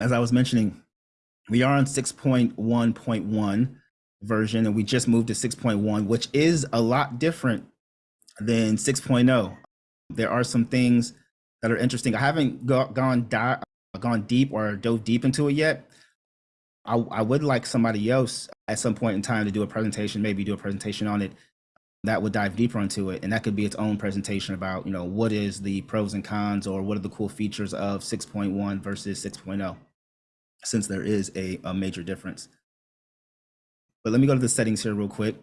As I was mentioning, we are on 6.1.1 version and we just moved to 6.1, which is a lot different than 6.0. There are some things that are interesting. I haven't go, gone di- gone deep or dove deep into it yet. I, I would like somebody else at some point in time to do a presentation, maybe do a presentation on it that would dive deeper into it. And that could be its own presentation about, you know, what is the pros and cons or what are the cool features of 6.1 versus 6.0, since there is a, a major difference. But let me go to the settings here real quick.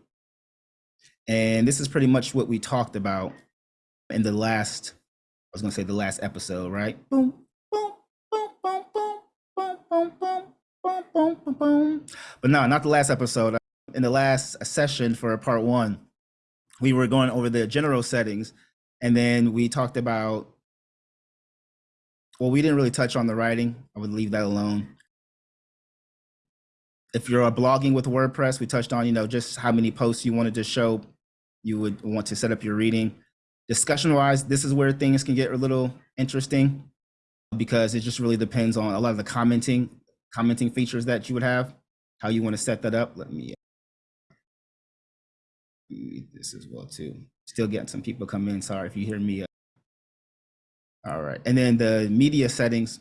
And this is pretty much what we talked about in the last, I was gonna say the last episode, right? Boom, boom, boom, boom, boom, boom, boom, boom, boom, boom, boom, boom. But no, not the last episode. In the last session for part one, we were going over the general settings and then we talked about, well, we didn't really touch on the writing. I would leave that alone. If you're blogging with WordPress, we touched on, you know, just how many posts you wanted to show you would want to set up your reading. Discussion wise, this is where things can get a little interesting because it just really depends on a lot of the commenting commenting features that you would have, how you want to set that up. Let me this as well too. Still getting some people come in. Sorry if you hear me. All right, and then the media settings,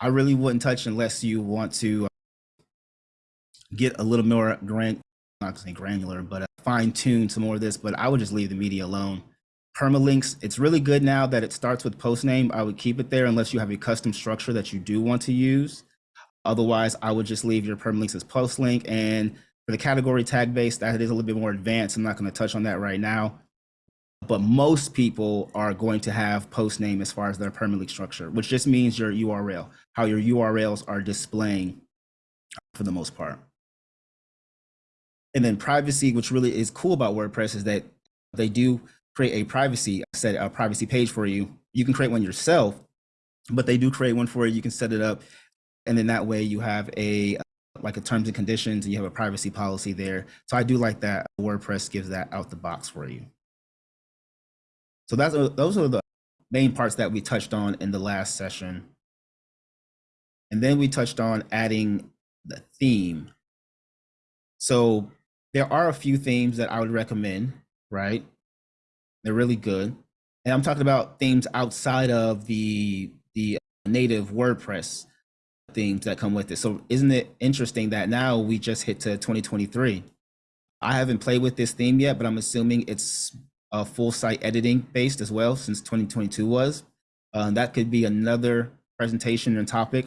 I really wouldn't touch unless you want to uh, get a little more grand, not to say granular, but uh, fine tune some more of this. But I would just leave the media alone. Permalinks, it's really good now that it starts with post name. I would keep it there unless you have a custom structure that you do want to use. Otherwise, I would just leave your permalinks as post link and for the category tag base, that is a little bit more advanced. I'm not going to touch on that right now. But most people are going to have post name as far as their permalink structure, which just means your URL, how your URLs are displaying for the most part. And then privacy, which really is cool about WordPress is that they do create a privacy set a privacy page for you. You can create one yourself, but they do create one for you. You can set it up. And then that way you have a like a terms and conditions and you have a privacy policy there. So I do like that WordPress gives that out the box for you. So that's uh, those are the main parts that we touched on in the last session. And then we touched on adding the theme. So there are a few themes that I would recommend, right? They're really good. And I'm talking about themes outside of the the native WordPress themes that come with it. So isn't it interesting that now we just hit to 2023? I haven't played with this theme yet, but I'm assuming it's a full site editing based as well since 2022 was. Uh, that could be another presentation and topic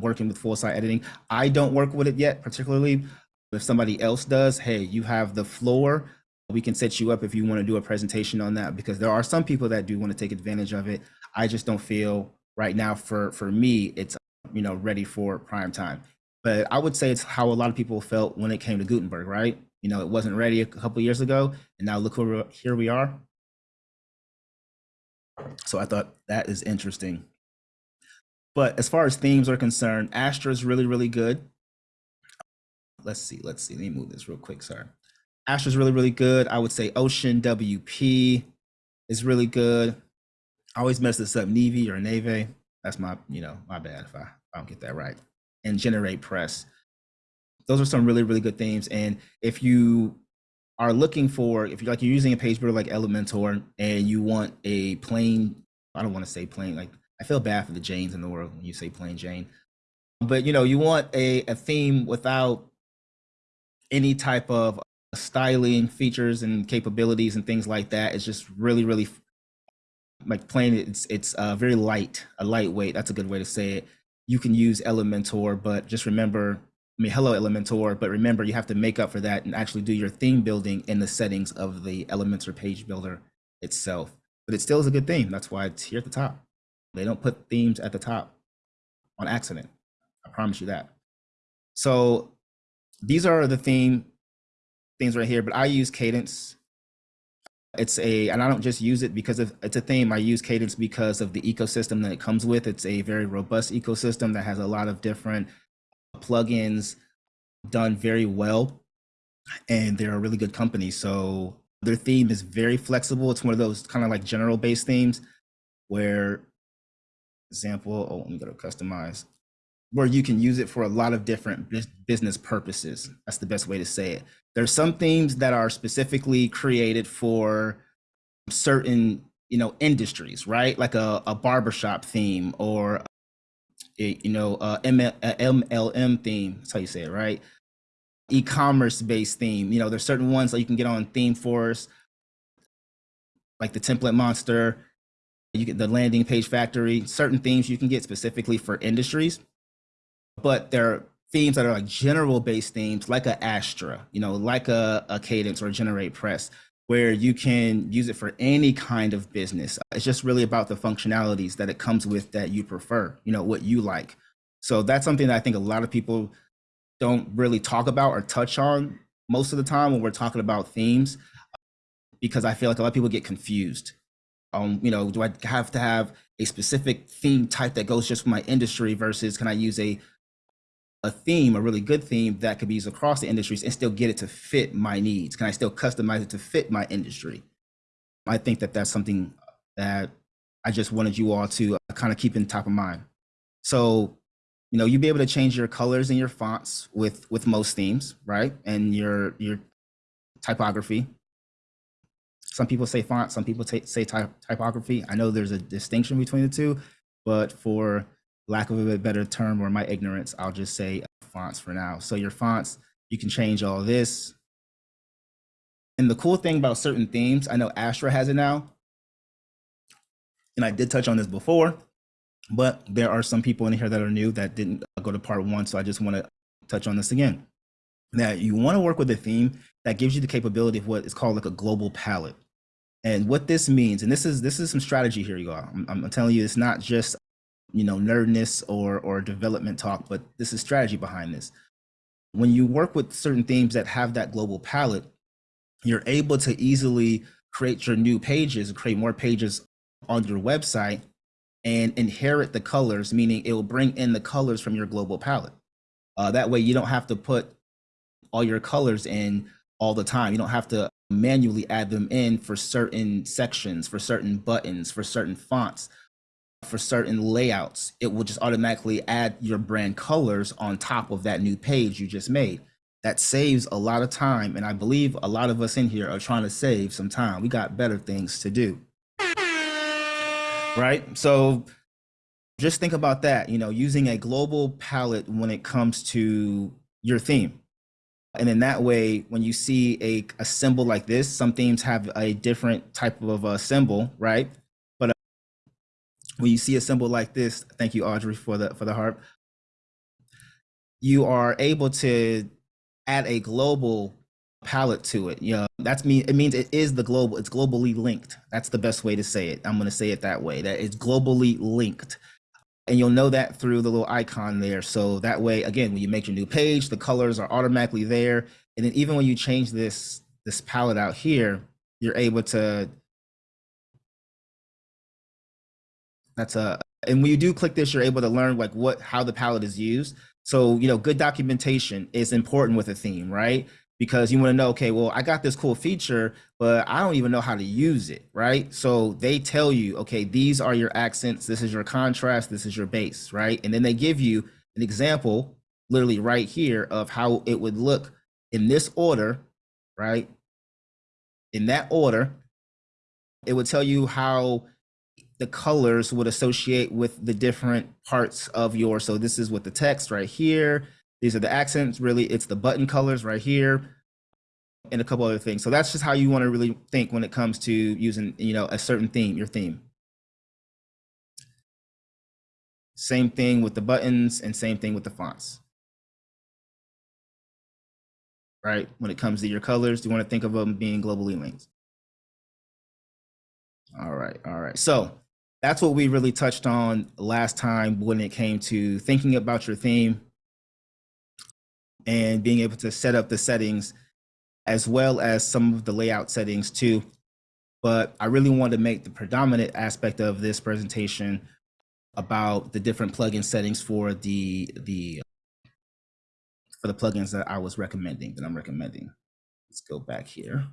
working with full site editing. I don't work with it yet, particularly if somebody else does, hey, you have the floor. We can set you up if you want to do a presentation on that because there are some people that do want to take advantage of it. I just don't feel right now for for me it's you know, ready for prime time. But I would say it's how a lot of people felt when it came to Gutenberg, right? You know, it wasn't ready a couple years ago, and now look where here we are. So I thought that is interesting. But as far as themes are concerned, Astra is really, really good. Let's see, let's see. Let me move this real quick. Sorry. Astra is really, really good. I would say Ocean WP is really good. I always mess this up, Navy or Nave. That's my, you know, my bad if I, I don't get that right. And generate press. Those are some really, really good themes. And if you are looking for, if you're like you're using a page builder like Elementor and you want a plain, I don't want to say plain, like I feel bad for the Janes in the world when you say plain Jane. But you know, you want a, a theme without any type of styling features and capabilities and things like that. It's just really, really like plain it's it's uh, very light a lightweight that's a good way to say it. You can use elementor but just remember i mean hello elementor but remember you have to make up for that and actually do your theme building in the settings of the elementor page builder itself. But it still is a good theme that's why it's here at the top. They don't put themes at the top on accident i promise you that. So these are the theme things right here but i use kadence it's a, and I don't just use it because of, it's a theme. I use Kadence because of the ecosystem that it comes with. It's a very robust ecosystem that has a lot of different plugins done very well. And they're a really good company. So Their theme is very flexible. It's one of those kind of like general based themes where, example, oh, let me go to customize, where you can use it for a lot of different business purposes. That's the best way to say it. There's some themes that are specifically created for certain you know industries right like a, a barbershop theme or a, you know a ML, a mlm theme that's how you say it right e-commerce based theme you know there's certain ones that you can get on ThemeForest like the template monster you get the landing page factory certain themes you can get specifically for industries but there are themes that are like general based themes like a astra you know like a, a Kadence or generate press where you can use it for any kind of business. It's just really about the functionalities that it comes with that you prefer, you know, what you like. So that's something that I think a lot of people don't really talk about or touch on most of the time when we're talking about themes, because I feel like a lot of people get confused. Um, you know, do I have to have a specific theme type that goes just for my industry versus can I use a a theme, a really good theme that could be used across the industries and still get it to fit my needs? Can I still customize it to fit my industry? I think that that's something that I just wanted you all to uh, kind of keep in top of mind. So, you know, you'll be able to change your colors and your fonts with with most themes, right? And your your typography. Some people say font, some people say type, typography. I know there's a distinction between the two, but for lack of a better term or my ignorance, I'll just say uh, fonts for now. So your fonts, you can change all this. And the cool thing about certain themes, I know Astra has it now. And I did touch on this before, but there are some people in here that are new that didn't uh, go to part one. So I just want to touch on this again. That you want to work with a theme that gives you the capability of what is called like a global palette. And what this means, and this is this is some strategy here, you all. I'm, I'm telling you, it's not just you know, nerdness or, or development talk, but this is strategy behind this. When you work with certain themes that have that global palette, you're able to easily create your new pages, create more pages on your website and inherit the colors, meaning it will bring in the colors from your global palette. Uh, that way you don't have to put all your colors in all the time. You don't have to manually add them in for certain sections, for certain buttons, for certain fonts for certain layouts, it will just automatically add your brand colors on top of that new page you just made. That saves a lot of time. And I believe a lot of us in here are trying to save some time. We got better things to do. Right? So just think about that, you know, using a global palette when it comes to your theme. And in that way, when you see a, a symbol like this, some themes have a different type of a symbol, right? When you see a symbol like this, thank you, Audrey, for the for the harp. You are able to add a global palette to it. You know, that's mean it means it is the global, it's globally linked. That's the best way to say it. I'm gonna say it that way. That it's globally linked. And you'll know that through the little icon there. So that way, again, when you make your new page, the colors are automatically there. And then even when you change this this palette out here, you're able to That's a, and when you do click this, you're able to learn like what, how the palette is used. So, you know, good documentation is important with a theme, right? Because you want to know, okay, well, I got this cool feature, but I don't even know how to use it, right? So they tell you, okay, these are your accents, this is your contrast, this is your base, right? And then they give you an example, literally right here, of how it would look in this order, right? In that order, it would tell you how the colors would associate with the different parts of your, so this is with the text right here. These are the accents, really, it's the button colors right here and a couple other things. So that's just how you want to really think when it comes to using, you know, a certain theme, your theme. Same thing with the buttons and same thing with the fonts. Right? When it comes to your colors, you want to think of them being globally linked. All right, all right. So that's what we really touched on last time when it came to thinking about your theme and being able to set up the settings as well as some of the layout settings too. But I really wanted to make the predominant aspect of this presentation about the different plugin settings for the the for the plugins that I was recommending that I'm recommending. Let's go back here.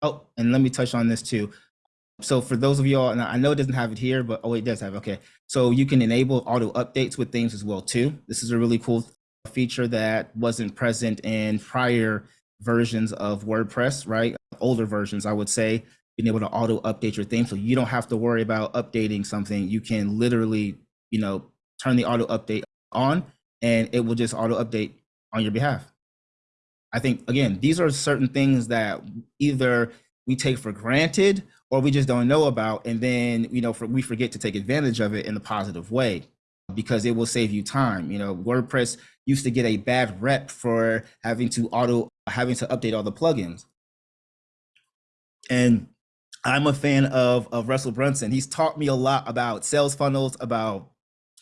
Oh, and let me touch on this too. So for those of y'all, and I know it doesn't have it here, but oh, it does have. Okay, so you can enable auto updates with things as well too. This is a really cool feature that wasn't present in prior versions of WordPress, right? Older versions, I would say, being able to auto update your theme, so you don't have to worry about updating something. You can literally, you know, turn the auto update on, and it will just auto update on your behalf. I think again, these are certain things that either we take for granted or we just don't know about and then you know for, we forget to take advantage of it in a positive way because it will save you time you know. Wordpress used to get a bad rep for having to auto having to update all the plugins. And i'm a fan of of russell brunson. He's taught me a lot about sales funnels about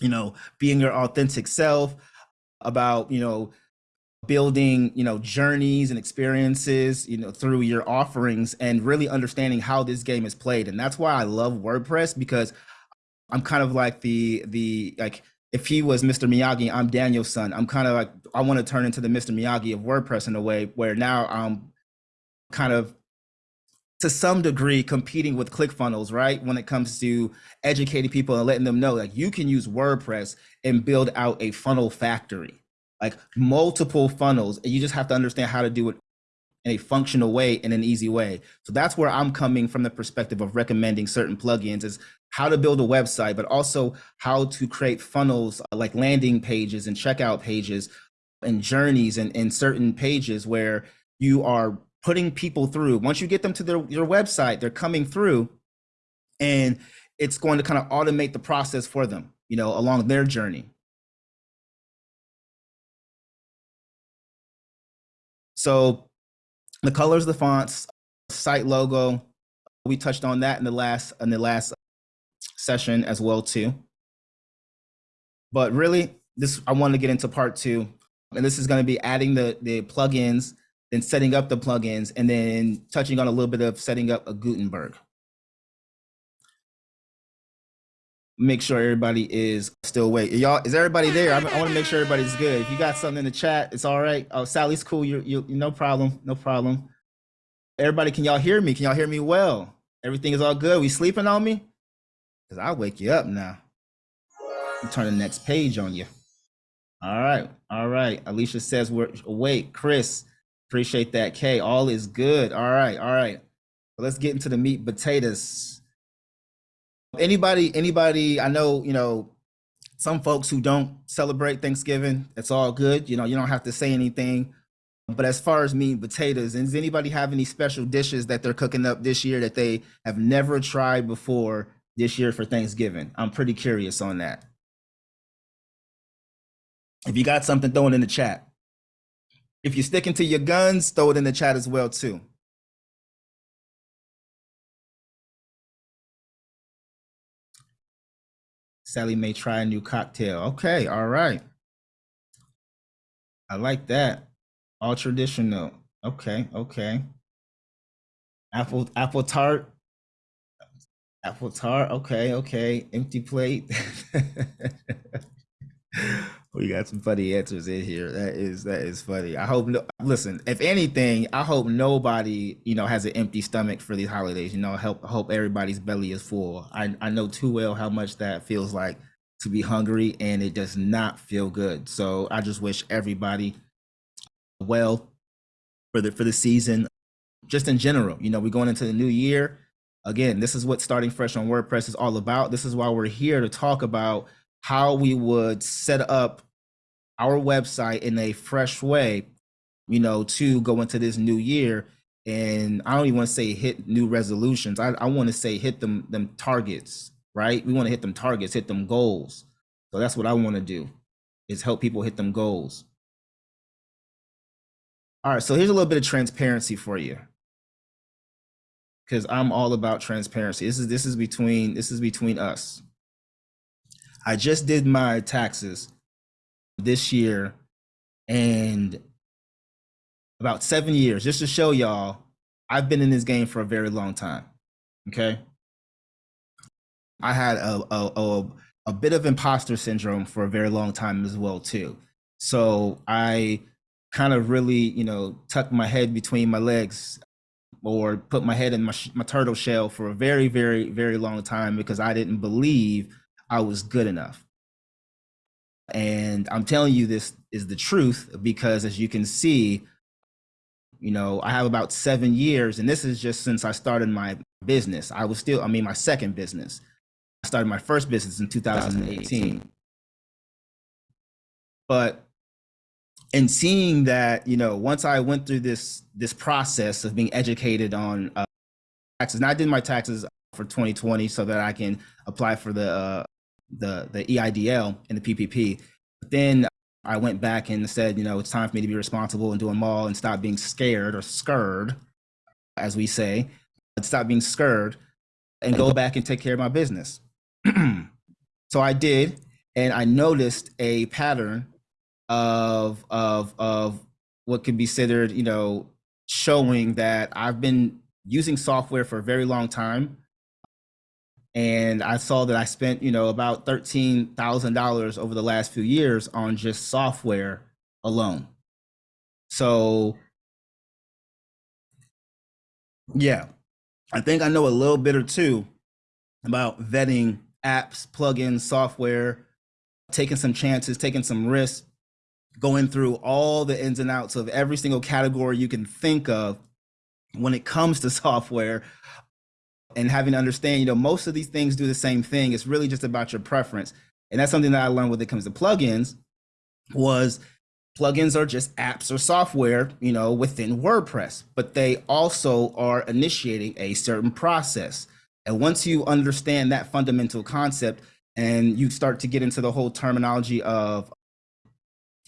you know being your authentic self about you know building you know journeys and experiences you know through your offerings and really understanding how this game is played. And that's why i love wordpress because i'm kind of like the the like if he was mr miyagi i'm Daniel-san. I'm kind of like i want to turn into the mr miyagi of wordpress in a way where now i'm kind of to some degree competing with ClickFunnels, right? When it comes to educating people and letting them know like you can use WordPress and build out a funnel factory like multiple funnels and you just have to understand how to do it in a functional way in an easy way. So that's where i'm coming from the perspective of recommending certain plugins is how to build a website but also how to create funnels uh, like landing pages and checkout pages and journeys and, and certain pages where you are putting people through. Once you get them to their your website they're coming through and it's going to kind of automate the process for them you know along their journey So the colors, the fonts, site logo, we touched on that in the last in the last session as well too. But really, this I want to get into part two, and this is going to be adding the the plugins, then setting up the plugins, and then touching on a little bit of setting up a Gutenberg. Make sure everybody is still awake. Y'all, is everybody there? I, I want to make sure everybody's good. If you got something in the chat, it's all right. Oh, Sally's cool. You, you, no problem. No problem. Everybody, can y'all hear me? Can y'all hear me well? Everything is all good. We sleeping on me? Cause I'll wake you up now. Turn the next page on you. All right. All right. Alicia says we're awake. Chris, appreciate that. Kay, all is good. All right. All right. let's get into the meat potatoes anybody anybody i know you know some folks who don't celebrate thanksgiving it's all good you know you don't have to say anything. But as far as meat and potatoes does anybody have any special dishes that they're cooking up this year that they have never tried before this year for thanksgiving? I'm pretty curious on that. If you got something throw it in the chat. If you're sticking to your guns throw it in the chat as well too Sally may try a new cocktail. Okay, all right. I like that. All traditional. Okay, okay. Apple apple tart. Apple tart. Okay, okay. Empty plate. we got some funny answers in here. That is that is funny. I hope no listen, if anything, I hope nobody, you know, has an empty stomach for these holidays. You know, help hope everybody's belly is full. I, I know too well how much that feels like to be hungry and it does not feel good. So I just wish everybody well for the for the season, just in general. You know, we're going into the new year. Again, this is what starting fresh on WordPress is all about. This is why we're here to talk about how we would set up our website in a fresh way, you know, to go into this new year. And I don't even want to say hit new resolutions. I, I want to say hit them them targets, right? We want to hit them targets, hit them goals. So that's what I want to do is help people hit them goals. All right, so here's a little bit of transparency for you. Cuz I'm all about transparency. This is this is between this is between us. I just did my taxes this year and about seven years, just to show y'all, I've been in this game for a very long time. Okay. I had a, a, a, a bit of imposter syndrome for a very long time as well, too. So I kind of really, you know, tucked my head between my legs or put my head in my, my turtle shell for a very, very, very long time because I didn't believe I was good enough. And I'm telling you this is the truth because as you can see, you know, I have about seven years, and this is just since I started my business. I was still, I mean, my second business. I started my first business in 2018. But in seeing that, you know, once I went through this this process of being educated on uh, taxes, and I did my taxes for 2020 so that I can apply for the uh, the the EIDL and the PPP. But then I went back and said, you know, it's time for me to be responsible and do them all and stop being scared or scared, as we say, stop being scared and go back and take care of my business. so I did, and I noticed a pattern of of of what could be considered, you know, showing that I've been using software for a very long time and I saw that I spent, you know, about $13,000 over the last few years on just software alone. So yeah, I think I know a little bit or two about vetting apps, plugins, software, taking some chances, taking some risks, going through all the ins and outs of every single category you can think of when it comes to software and having to understand, you know, most of these things do the same thing. It's really just about your preference. And that's something that I learned when it comes to plugins was plugins are just apps or software, you know, within WordPress, but they also are initiating a certain process. And once you understand that fundamental concept and you start to get into the whole terminology of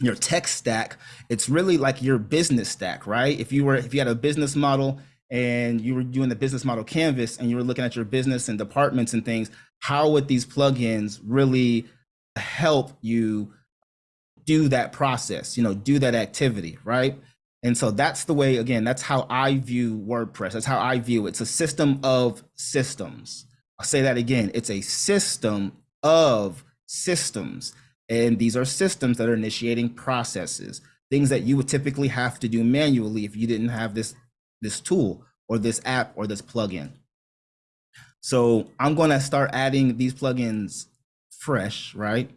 your tech stack, it's really like your business stack, right? If you were, if you had a business model and you were doing the business model canvas and you were looking at your business and departments and things, how would these plugins really help you do that process, you know, do that activity, right? And so that's the way, again, that's how I view WordPress. That's how I view it. It's a system of systems. I'll say that again. It's a system of systems. And these are systems that are initiating processes, things that you would typically have to do manually if you didn't have this this tool or this app or this plugin. So I'm going to start adding these plugins fresh, right?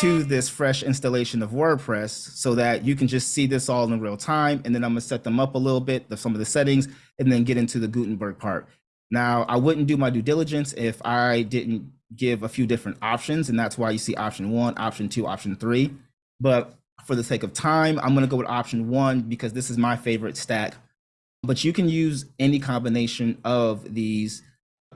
To this fresh installation of WordPress so that you can just see this all in real time. And then I'm gonna set them up a little bit, the, some of the settings, and then get into the Gutenberg part. Now, I wouldn't do my due diligence if I didn't give a few different options. And that's why you see option one, option two, option three. But for the sake of time, I'm going to go with option one because this is my favorite stack. But you can use any combination of these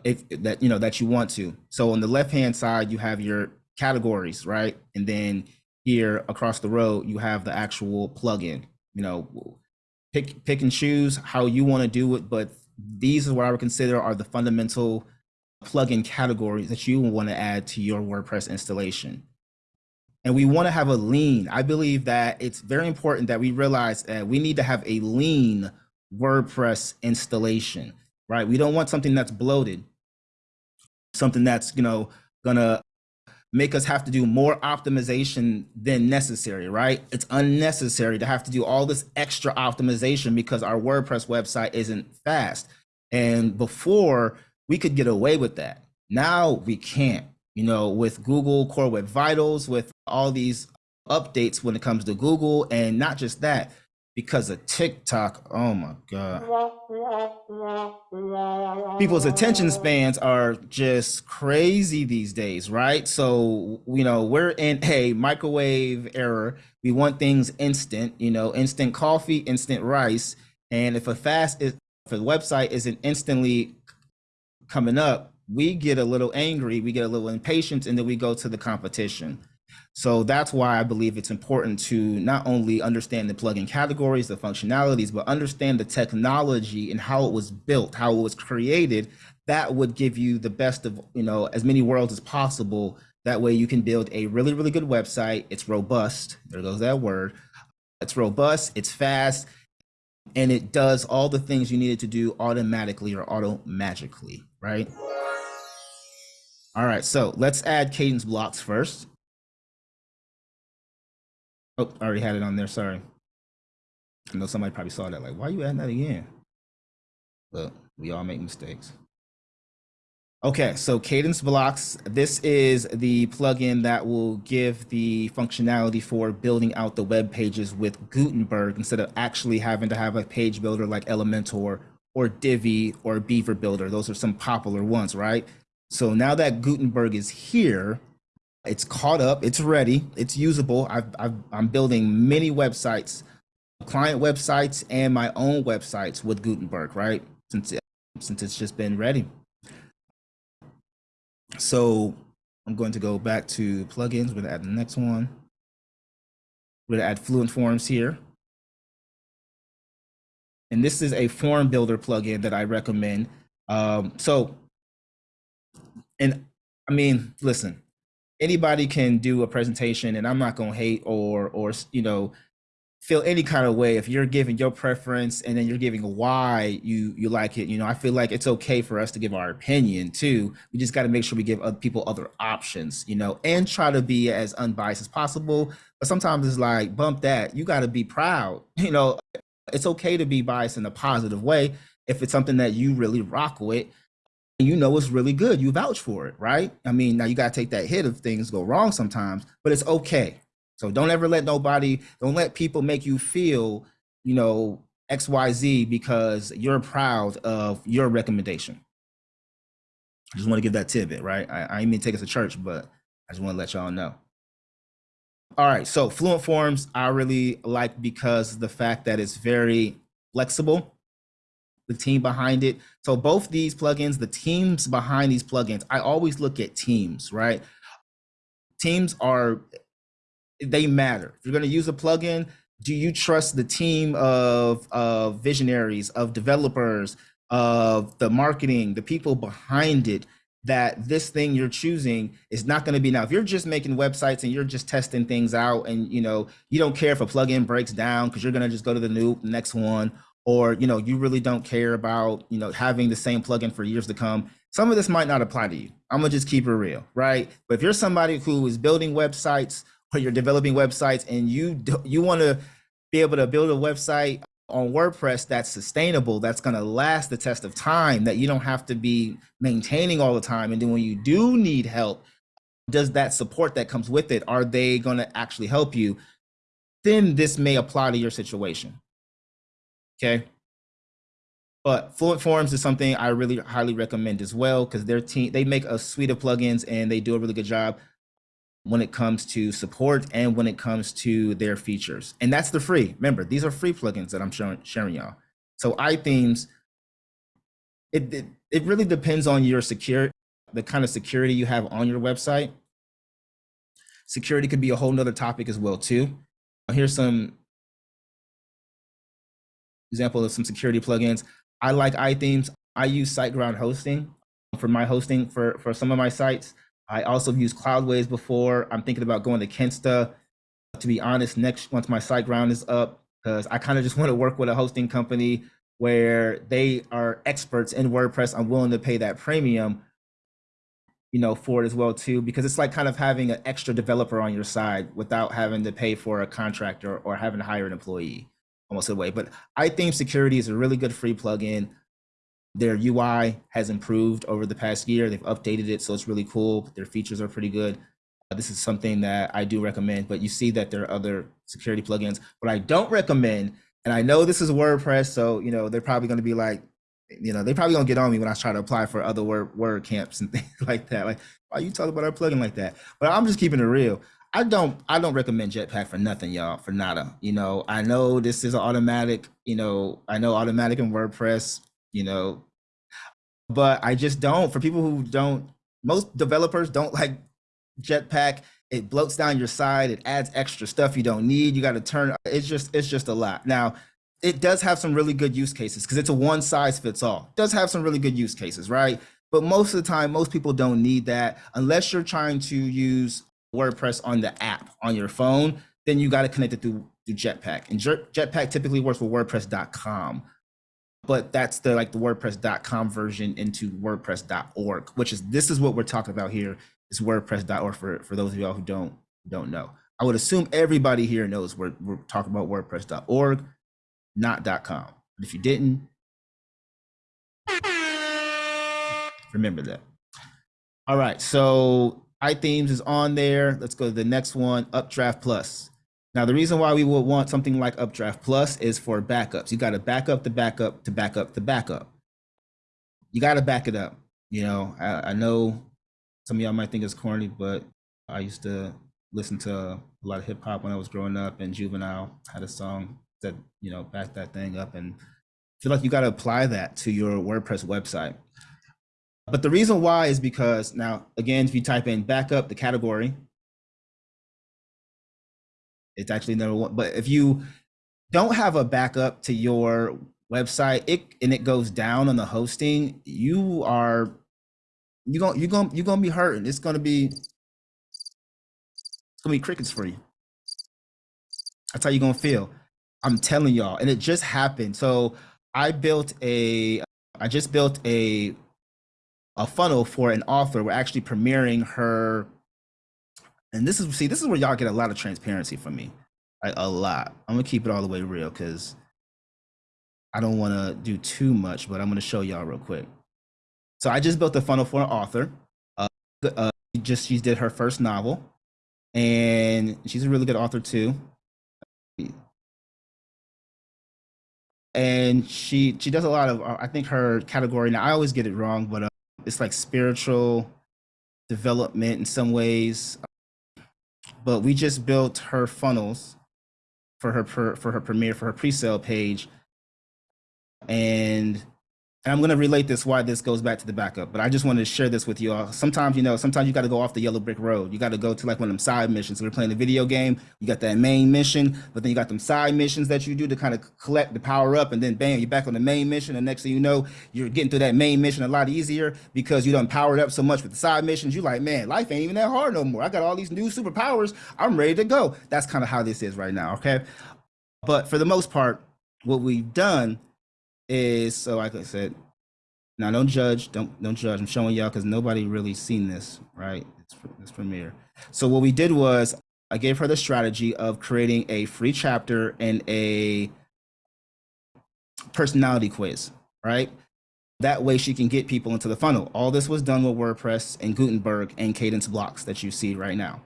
if that you know that you want to. So on the left hand side, you have your categories, right? And then here across the road, you have the actual plugin. You know, pick pick and choose how you want to do it, but these is what I would consider are the fundamental plugin categories that you want to add to your WordPress installation and we want to have a lean. I believe that it's very important that we realize that we need to have a lean WordPress installation, right? We don't want something that's bloated, something that's, you know, gonna make us have to do more optimization than necessary, right? It's unnecessary to have to do all this extra optimization because our WordPress website isn't fast. And before we could get away with that. Now we can't you know, with Google Core Web Vitals, with all these updates when it comes to Google, and not just that, because of TikTok. Oh my God. People's attention spans are just crazy these days, right? So, you know, we're in a microwave era. We want things instant, you know, instant coffee, instant rice. And if a fast is, if a website isn't instantly coming up, we get a little angry, we get a little impatient, and then we go to the competition. So that's why I believe it's important to not only understand the plugin categories, the functionalities, but understand the technology and how it was built, how it was created. That would give you the best of, you know, as many worlds as possible. That way you can build a really, really good website. It's robust. There goes that word. It's robust, it's fast, and it does all the things you needed to do automatically or auto magically, right? All right, so let's add Kadence blocks first. Oh, I already had it on there, sorry. I know somebody probably saw that, like, why are you adding that again? Look, we all make mistakes. Okay, so Kadence Blocks, this is the plugin that will give the functionality for building out the web pages with Gutenberg instead of actually having to have a page builder like Elementor or Divi or Beaver Builder. Those are some popular ones, right? So now that Gutenberg is here, it's caught up, it's ready, it's usable. I've, I've, I'm building many websites, client websites and my own websites with Gutenberg, right? Since, since it's just been ready. So I'm going to go back to plugins. We're to add the next one. We're to add Fluent Forms here. And this is a form builder plugin that I recommend. Um, so, and I mean, listen, anybody can do a presentation and I'm not going to hate or, or, you know, feel any kind of way. If you're giving your preference and then you're giving why you you like it you know i feel like it's okay for us to give our opinion too. We just got to make sure we give other people other options you know and try to be as unbiased as possible. But sometimes it's like bump that. You got to be proud you know? It's okay to be biased in a positive way if it's something that you really rock with you know it's really good you vouch for it right i mean now you got to take that hit if things go wrong sometimes but it's okay so don't ever let nobody, don't let people make you feel, you know, XYZ because you're proud of your recommendation. I just want to give that tidbit, right? I, I ain't mean to take us to church, but I just want to let y'all know. All right, so Fluent Forms I really like because the fact that it's very flexible, the team behind it. So both these plugins, the teams behind these plugins, I always look at teams, right? Teams are they matter. If you're going to use a plugin, do you trust the team of, of visionaries, of developers, of the marketing, the people behind it, that this thing you're choosing is not going to be now if you're just making websites and you're just testing things out and you know you don't care if a plugin breaks down because you're going to just go to the new next one or you know you really don't care about you know having the same plugin for years to come some of this might not apply to you i'm gonna just keep it real right but if you're somebody who is building websites or you're developing websites and you you want to be able to build a website on WordPress that's sustainable, that's going to last the test of time, that you don't have to be maintaining all the time. And then when you do need help, does that support that comes with it, are they going to actually help you? Then this may apply to your situation. Okay. But Fluent Forms is something I really highly recommend as well because their team, they make a suite of plugins and they do a really good job when it comes to support and when it comes to their features. And that's the free. Remember, these are free plugins that I'm showing, sharing y'all. So iThemes, it, it, it really depends on your secure, the kind of security you have on your website. Security could be a whole nother topic as well too. Here's some example of some security plugins. I like iThemes. I use SiteGround hosting um, for my hosting for, for some of my sites. I also used Cloudways before. I'm thinking about going to Kinsta. To be honest, next once my SiteGround is up, because I kind of just want to work with a hosting company where they are experts in WordPress. I'm willing to pay that premium, you know, for it as well too, because it's like kind of having an extra developer on your side without having to pay for a contractor or having to hire an employee almost a way. But think security is a really good free plugin. Their UI has improved over the past year. They've updated it, so it's really cool. Their features are pretty good. Uh, this is something that I do recommend, but you see that there are other security plugins. What I don't recommend, and I know this is WordPress, so you know they're probably going to be like, you know, they probably gonna get on me when I try to apply for other word WordCamps and things like that. Like, why you talking about our plugin like that? But I'm just keeping it real. I don't I don't recommend Jetpack for nothing, y'all, for nada. You know, I know this is Automattic, you know, I know Automattic in WordPress, you know, but I just don't. For people who don't, most developers don't like Jetpack. It bloats down your side. It adds extra stuff you don't need. You got to turn. It's just it's just a lot. Now, it does have some really good use cases because it's a one size fits all. It does have some really good use cases, right? But most of the time, most people don't need that unless you're trying to use WordPress on the app on your phone. Then you got to connect it through, through Jetpack. And Jetpack typically works with WordPress.com but that's the like the wordpress.com version into wordpress.org which is this is what we're talking about here is wordpress.org for for those of y'all who don't don't know i would assume everybody here knows we're, we're talking about wordpress.org not .com but if you didn't Remember that. All right, so iThemes is on there. Let's go to the next one, Updraft Plus. Now, the reason why we would want something like Updraft Plus is for backups. You got to back up the backup to back up the backup. You got to back it up. You know, I, I know some of y'all might think it's corny, but I used to listen to a lot of hip hop when I was growing up, and Juvenile had a song that you know backed that thing up, and I feel like you got to apply that to your WordPress website. But the reason why is because now, again, if you type in backup, the category, it's actually number one. But if you don't have a backup to your website, it and it goes down on the hosting, you are you going you're going you're going to be hurting. It's going to be it's going to be crickets for you. That's how you're going to feel. I'm telling y'all, and it just happened. So I built a I just built a a funnel for an author. We're actually premiering her. And this is see, this is where y'all get a lot of transparency from me. Like a lot. I'm gonna keep it all the way real because I don't want to do too much, but I'm gonna show y'all real quick. So I just built a funnel for an author. Uh, uh, just she did her first novel, and she's a really good author too. And she she does a lot of uh, I think her category now I always get it wrong, but uh, it's like spiritual development in some ways. But we just built her funnels for her for her premiere for her pre-sale page, and and I'm going to relate this why this goes back to the backup, but I just wanted to share this with you all. Sometimes, you know, sometimes you got to go off the yellow brick road. You got to go to like one of them side missions. So we're playing a video game. You got that main mission, but then you got them side missions that you do to kind of collect the power up, and then bam, you're back on the main mission. And next thing you know, you're getting through that main mission a lot easier because you done powered up so much with the side missions. You're like, man, life ain't even that hard no more. I got all these new superpowers. I'm ready to go. That's kind of how this is right now. Okay, but for the most part, what we've done is so like I said now, don't judge. Don't don't judge. I'm showing y'all because nobody really seen this, right? It's this premiere. So what we did was I gave her the strategy of creating a free chapter and a personality quiz, right? That way she can get people into the funnel. All this was done with WordPress and Gutenberg and Kadence blocks that you see right now.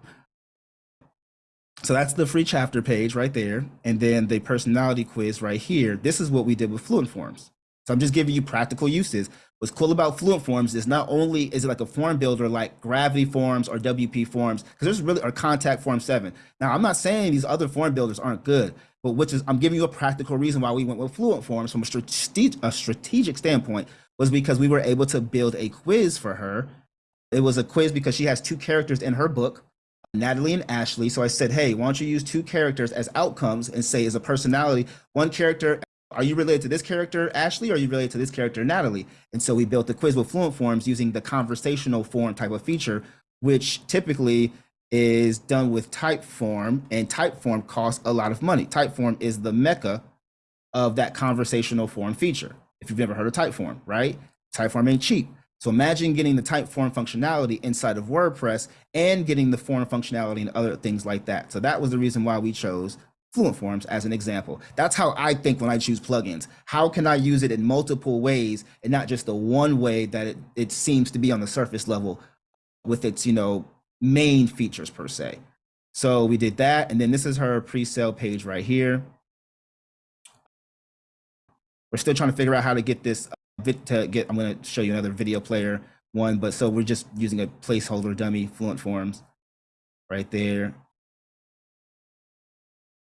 So that's the free chapter page right there. And then the personality quiz right here. This is what we did with Fluent Forms. So I'm just giving you practical uses. What's cool about Fluent Forms is not only is it like a form builder like Gravity Forms or WP Forms, because there's really or Contact Form 7. Now, I'm not saying these other form builders aren't good, but which is I'm giving you a practical reason why we went with Fluent Forms from a, a strategic standpoint was because we were able to build a quiz for her. It was a quiz because she has two characters in her book, Natalie and Ashley. So I said, hey, why don't you use two characters as outcomes and say as a personality, one character are you related to this character, Ashley, or are you related to this character, Natalie? And so we built the quiz with Fluent Forms using the conversational form type of feature, which typically is done with Typeform, and Typeform costs a lot of money. Typeform is the mecca of that conversational form feature. If you've never heard of Typeform, right? Typeform ain't cheap. So imagine getting the Typeform functionality inside of WordPress and getting the form functionality and other things like that. So that was the reason why we chose Fluent Forms as an example. That's how I think when I choose plugins. How can I use it in multiple ways and not just the one way that it, it seems to be on the surface level with its, you know, main features per se. So we did that. And then this is her pre-sale page right here. We're still trying to figure out how to get this to get, I'm going to show you another video player one, but so we're just using a placeholder dummy Fluent Forms right there.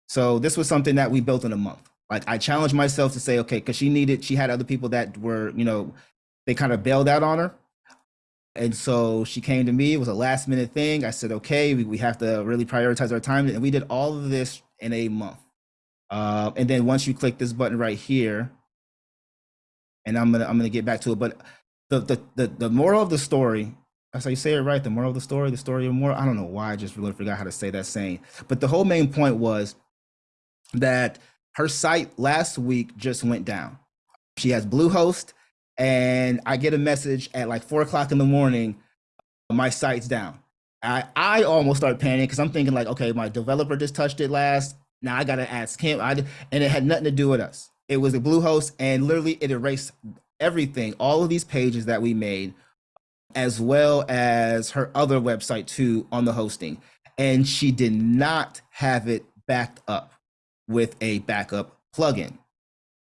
So this was something that we built in a month. Like I challenged myself to say, okay, because she needed, she had other people that were, you know, they kind of bailed out on her. And so she came to me. It was a last minute thing. I said, okay, we, we have to really prioritize our time. And we did all of this in a month. Uh, and then once you click this button right here, and I'm gonna I'm gonna get back to it. But the the the, the moral of the story that's how you say it right. The moral of the story, the story of more. I don't know why I just really forgot how to say that saying. But the whole main point was that her site last week just went down. She has Bluehost, and I get a message at like four o'clock in the morning, my site's down. I, I almost start panicking because I'm thinking like, okay, my developer just touched it last. Now I gotta ask him. I, and it had nothing to do with us. It was a Bluehost, and literally it erased everything. All of these pages that we made as well as her other website too on the hosting. And she did not have it backed up with a backup plugin.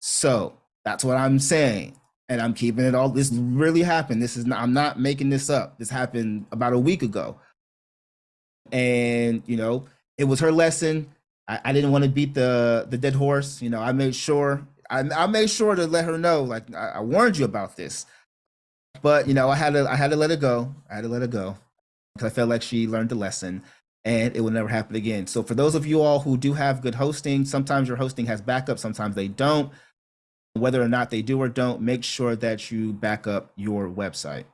So that's what I'm saying. And I'm keeping it all. This really happened. This is not, I'm not making this up. This happened about a week ago. And, you know, it was her lesson. I, I didn't want to beat the, the dead horse. You know, I made sure, I, I made sure to let her know, like, I, I warned you about this. But, you know, I had to, I had to let it go. I had to let it go because I felt like she learned the lesson and it will never happen again. So for those of you all who do have good hosting, sometimes your hosting has backup, sometimes they don't. Whether or not they do or don't, make sure that you back up your website.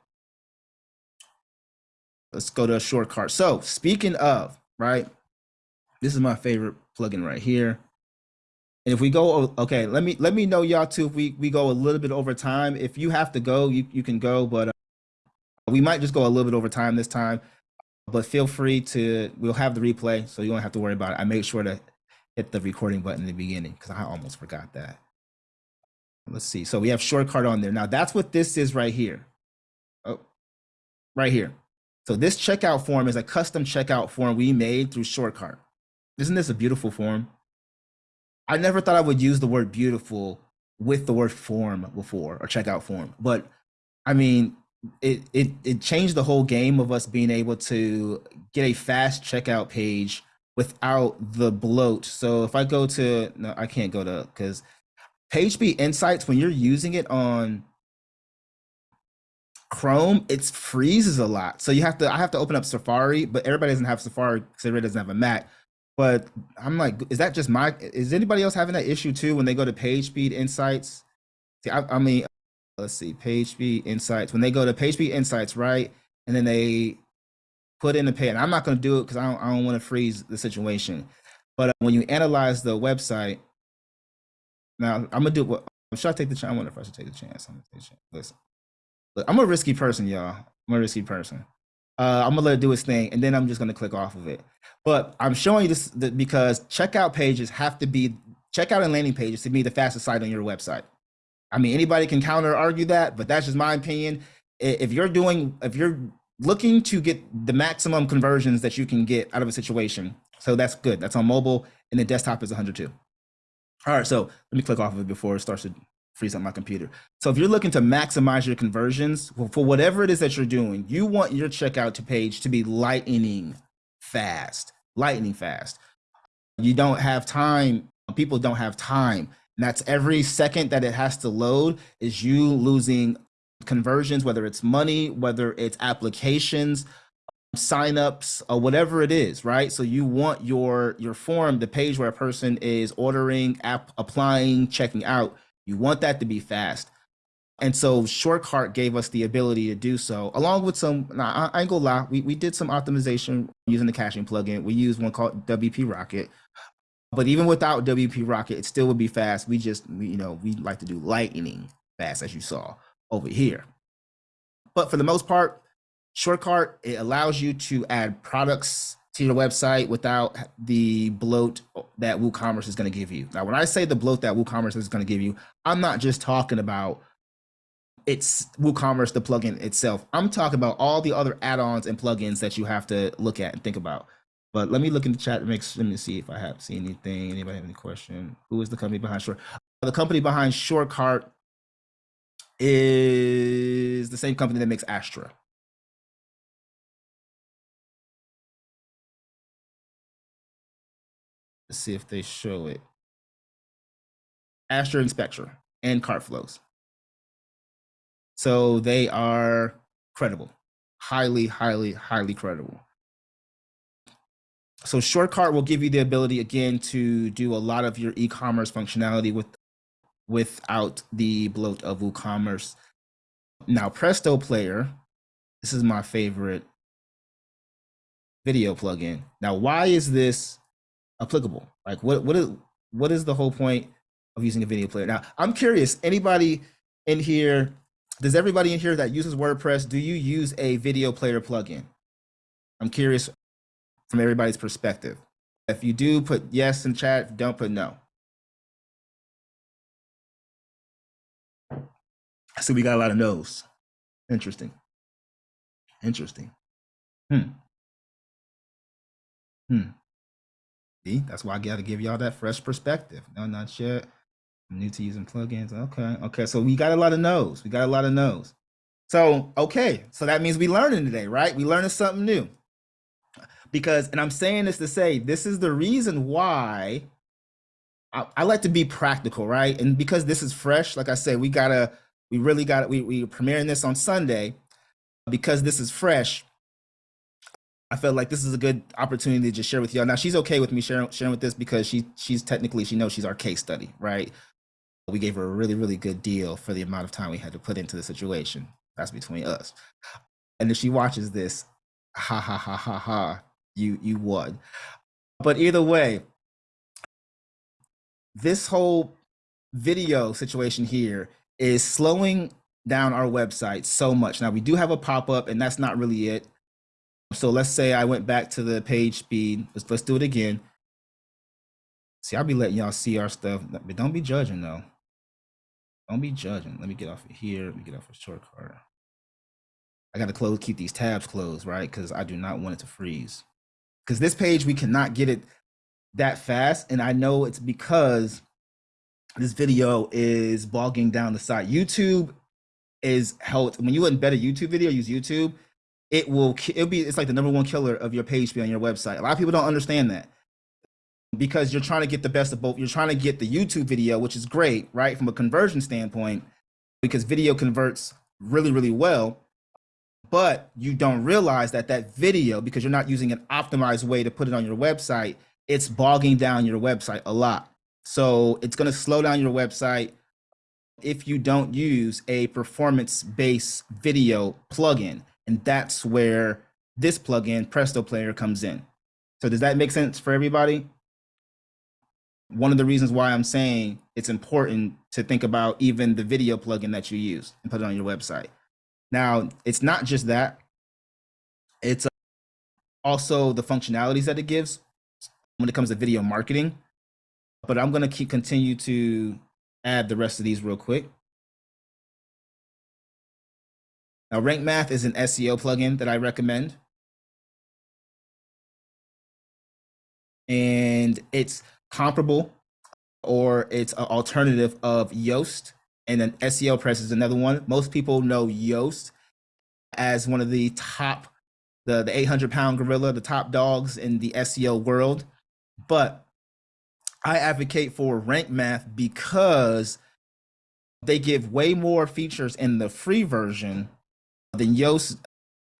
Let's go to a SureCart. So speaking of, right, this is my favorite plugin right here. And if we go, okay, let me let me know y'all too if we, we go a little bit over time. If you have to go, you, you can go, but uh, we might just go a little bit over time this time. But feel free to we'll have the replay so you don't have to worry about it. I made sure to hit the recording button in the beginning because i almost forgot that. Let's see. So we have SureCart on there. Now that's what this is right here. Oh right here. So this checkout form is a custom checkout form we made through SureCart isn't this a beautiful form i never thought i would use the word beautiful with the word form before or checkout form but i mean it, it it changed the whole game of us being able to get a fast checkout page without the bloat. So if I go to no, I can't go to because PageSpeed Insights when you're using it on Chrome, it freezes a lot. So you have to I have to open up Safari, but everybody doesn't have Safari because everybody doesn't have a Mac. But I'm like, is that just my? Is anybody else having that issue too when they go to PageSpeed Insights? See, I, I mean, let's see, PageSpeed Insights. When they go to PageSpeed Insights, right, and then they put in the pay, and I'm not going to do it because I don't, I don't want to freeze the situation. But uh, when you analyze the website, now I'm gonna do what should I take the chance? I wonder if I should take the chance. I'm gonna take a chance. Listen, look, I'm a risky person, y'all. I'm a risky person. Uh, I'm gonna let it do its thing, and then I'm just gonna click off of it. But I'm showing you this because checkout pages have to be checkout and landing pages to be the fastest site on your website. I mean, anybody can counter argue that, but that's just my opinion. If you're doing, if you're looking to get the maximum conversions that you can get out of a situation, so that's good. That's on mobile, and the desktop is 102. All right, so let me click off of it before it starts to freeze up my computer. So if you're looking to maximize your conversions for whatever it is that you're doing, you want your checkout to page to be lightning fast, lightning fast. You don't have time. People don't have time and that's every second that it has to load is you losing conversions, whether it's money, whether it's applications, signups, or whatever it is, right? So you want your your form, the page where a person is ordering, app applying, checking out, you want that to be fast. And so SureCart gave us the ability to do so, along with some, nah, I ain't gonna lie, we, we did some optimization using the caching plugin. We used one called WP Rocket, but even without WP Rocket, it still would be fast. We just, we, you know, we like to do lightning fast, as you saw over here. But for the most part, SureCart, it allows you to add products to your website without the bloat that WooCommerce is going to give you. Now, when I say the bloat that WooCommerce is going to give you, I'm not just talking about it's WooCommerce, the plugin itself. I'm talking about all the other add-ons and plugins that you have to look at and think about. But let me look in the chat. Make let me see if I have seen anything. Anybody have any question? Who is the company behind Short? The company behind SureCart is the same company that makes Astra. Let's see if they show it. Inspector and Spectra and Cartflows. So they are credible, highly, highly, highly credible so SureCart will give you the ability again to do a lot of your e-commerce functionality with without the bloat of WooCommerce. Now Presto Player, this is my favorite video plugin. Now, why is this applicable? Like, what what is what is the whole point of using a video player? Now, I'm curious. Anybody in here? Does everybody in here that uses WordPress do you use a video player plugin? I'm curious from everybody's perspective. If you do, put yes in chat. Don't put no. So we got a lot of no's. Interesting. Interesting. Hmm. Hmm. See, that's why I got to give y'all that fresh perspective. No, not yet. I'm new to using plugins. Okay. Okay. So we got a lot of no's. We got a lot of no's. So, okay. So that means we learning today, right? We learning something new. Because, and I'm saying this to say, this is the reason why I, I like to be practical, right? And because this is fresh, like I said, we gotta, we really got it. we we premiering this on Sunday. Because this is fresh, I felt like this is a good opportunity to just share with y'all. Now she's okay with me sharing sharing with this because she she's technically she knows she's our case study, right? We gave her a really really good deal for the amount of time we had to put into the situation. That's between us. And if she watches this, ha ha ha ha ha, you you won. But either way, this whole video situation here is slowing down our website so much. Now we do have a pop-up and that's not really it. So let's say I went back to the page speed. Let's, let's do it again. See, I'll be letting y'all see our stuff, but don't be judging though. Don't be judging. Let me get off of here. Let me get off of SureCart. I got to close, keep these tabs closed, right? Because I do not want it to freeze. Because this page, we cannot get it that fast. And I know it's because this video is bogging down the site. YouTube is held, when you embed a YouTube video, use YouTube, it will it'll be it's like the number one killer of your page speed on your website. A lot of people don't understand that because you're trying to get the best of both. You're trying to get the YouTube video, which is great, right, from a conversion standpoint, because video converts really, really well. But you don't realize that that video, because you're not using an optimized way to put it on your website, it's bogging down your website a lot. So it's going to slow down your website if you don't use a performance-based video plugin. And that's where this plugin, Presto Player, comes in. So does that make sense for everybody? One of the reasons why I'm saying it's important to think about even the video plugin that you use and put it on your website. Now, it's not just that. It's also the functionalities that it gives when it comes to video marketing. But I'm going to keep continue to add the rest of these real quick. Now, Rank Math is an SEO plugin that I recommend. And it's comparable or it's an alternative of Yoast. And then SEO Press is another one. Most people know Yoast as one of the top, the, the 800 pound gorilla, the top dogs in the SEO world. But I advocate for Rank Math because they give way more features in the free version than Yoast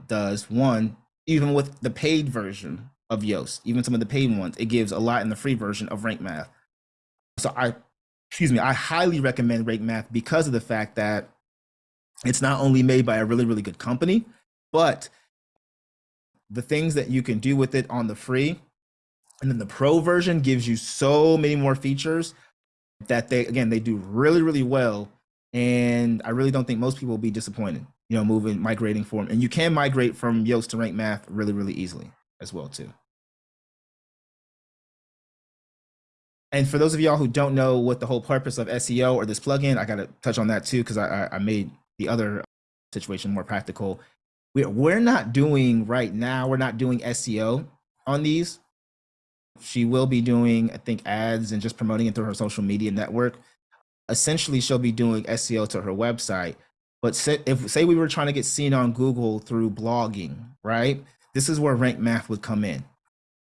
does. One, even with the paid version of Yoast, even some of the paid ones, it gives a lot in the free version of Rank Math. So I, excuse me, I highly recommend Rank Math because of the fact that it's not only made by a really, really good company, but the things that you can do with it on the free and then the pro version gives you so many more features that they, again, they do really, really well. And I really don't think most people will be disappointed you know, moving, migrating form. and you can migrate from Yoast to Rank Math really, really easily as well too. And for those of y'all who don't know what the whole purpose of SEO or this plugin, I got to touch on that too, because I, I made the other situation more practical. We're, we're not doing right now, we're not doing SEO on these. She will be doing, I think, ads and just promoting it through her social media network. Essentially, she'll be doing SEO to her website but say, if say we were trying to get seen on Google through blogging, right? This is where Rank Math would come in.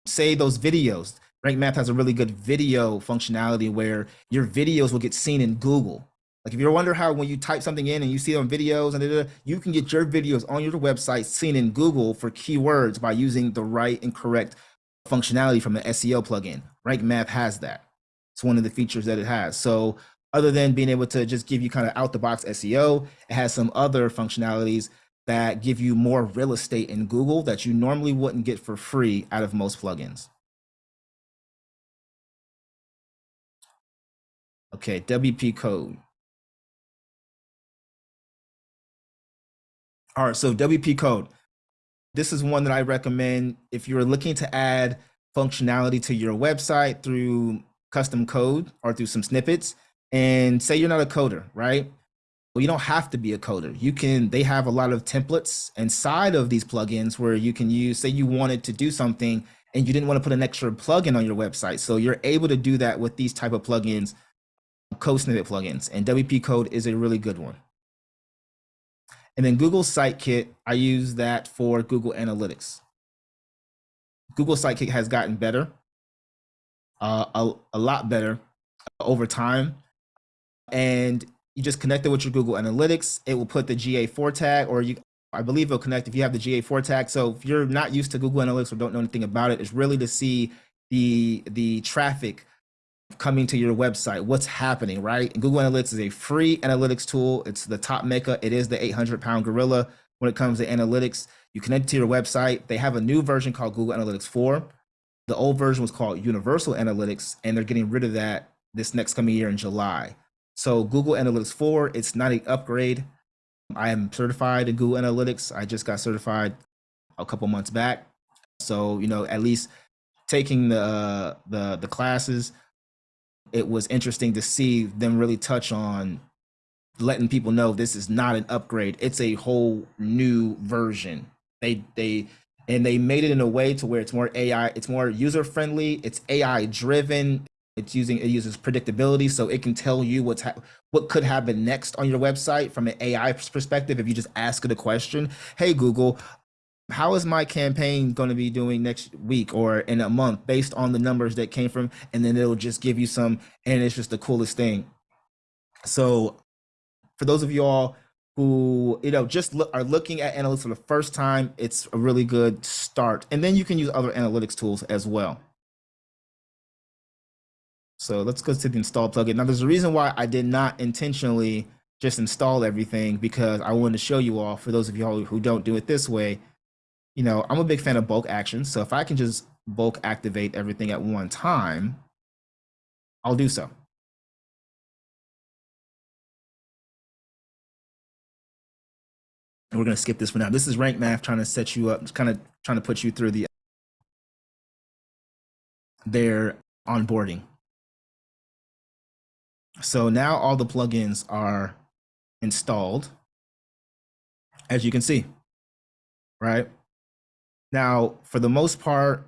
Say those videos. Rank Math has a really good video functionality where your videos will get seen in Google. Like if you're wonder how when you type something in and you see on videos and you can get your videos on your website seen in Google for keywords by using the right and correct functionality from the SEO plugin. Rank Math has that. It's one of the features that it has. So other than being able to just give you kind of out the box SEO, it has some other functionalities that give you more real estate in Google that you normally wouldn't get for free out of most plugins. Okay, WP code. All right, so WP code. This is one that I recommend if you're looking to add functionality to your website through custom code or through some snippets and say you're not a coder, right? well, you don't have to be a coder. You can, they have a lot of templates inside of these plugins where you can use, say you wanted to do something and you didn't want to put an extra plugin on your website. So you're able to do that with these type of plugins, code snippet plugins, and WP Code is a really good one. And then Google Sitekit, I use that for Google Analytics. Google Sitekit has gotten better, uh, a, a lot better over time. And you just connect it with your Google Analytics. It will put the GA4 tag, or you, I believe it'll connect if you have the GA4 tag. So if you're not used to Google Analytics or don't know anything about it, it's really to see the the traffic coming to your website, what's happening, right? And Google Analytics is a free analytics tool. It's the top maker. It is the 800 pound gorilla when it comes to analytics. You connect to your website. They have a new version called Google Analytics 4. The old version was called Universal Analytics, and they're getting rid of that this next coming year in July. So Google Analytics 4, it's not an upgrade. I am certified in Google Analytics. I just got certified a couple months back. So, you know, at least taking the uh, the the classes, it was interesting to see them really touch on letting people know this is not an upgrade. It's a whole new version. They they and they made it in a way to where it's more AI, it's more user friendly, it's AI driven, it's using it uses predictability, so it can tell you what's what could happen next on your website from an AI perspective. If you just ask it a question, "Hey Google, how is my campaign going to be doing next week or in a month based on the numbers that came from?" And then it'll just give you some, and it's just the coolest thing. So, for those of y'all who you know just look, are looking at analytics for the first time, it's a really good start. And then you can use other analytics tools as well. So let's go to the install plugin. Now there's a reason why I did not intentionally just install everything because I wanted to show you all, for those of you all who don't do it this way, you know, I'm a big fan of bulk actions. So if I can just bulk activate everything at one time, I'll do so. And we're going to skip this for now. This is rank math trying to set you up, kind of trying to put you through the their onboarding. So now all the plugins are installed, as you can see, right? Now, for the most part,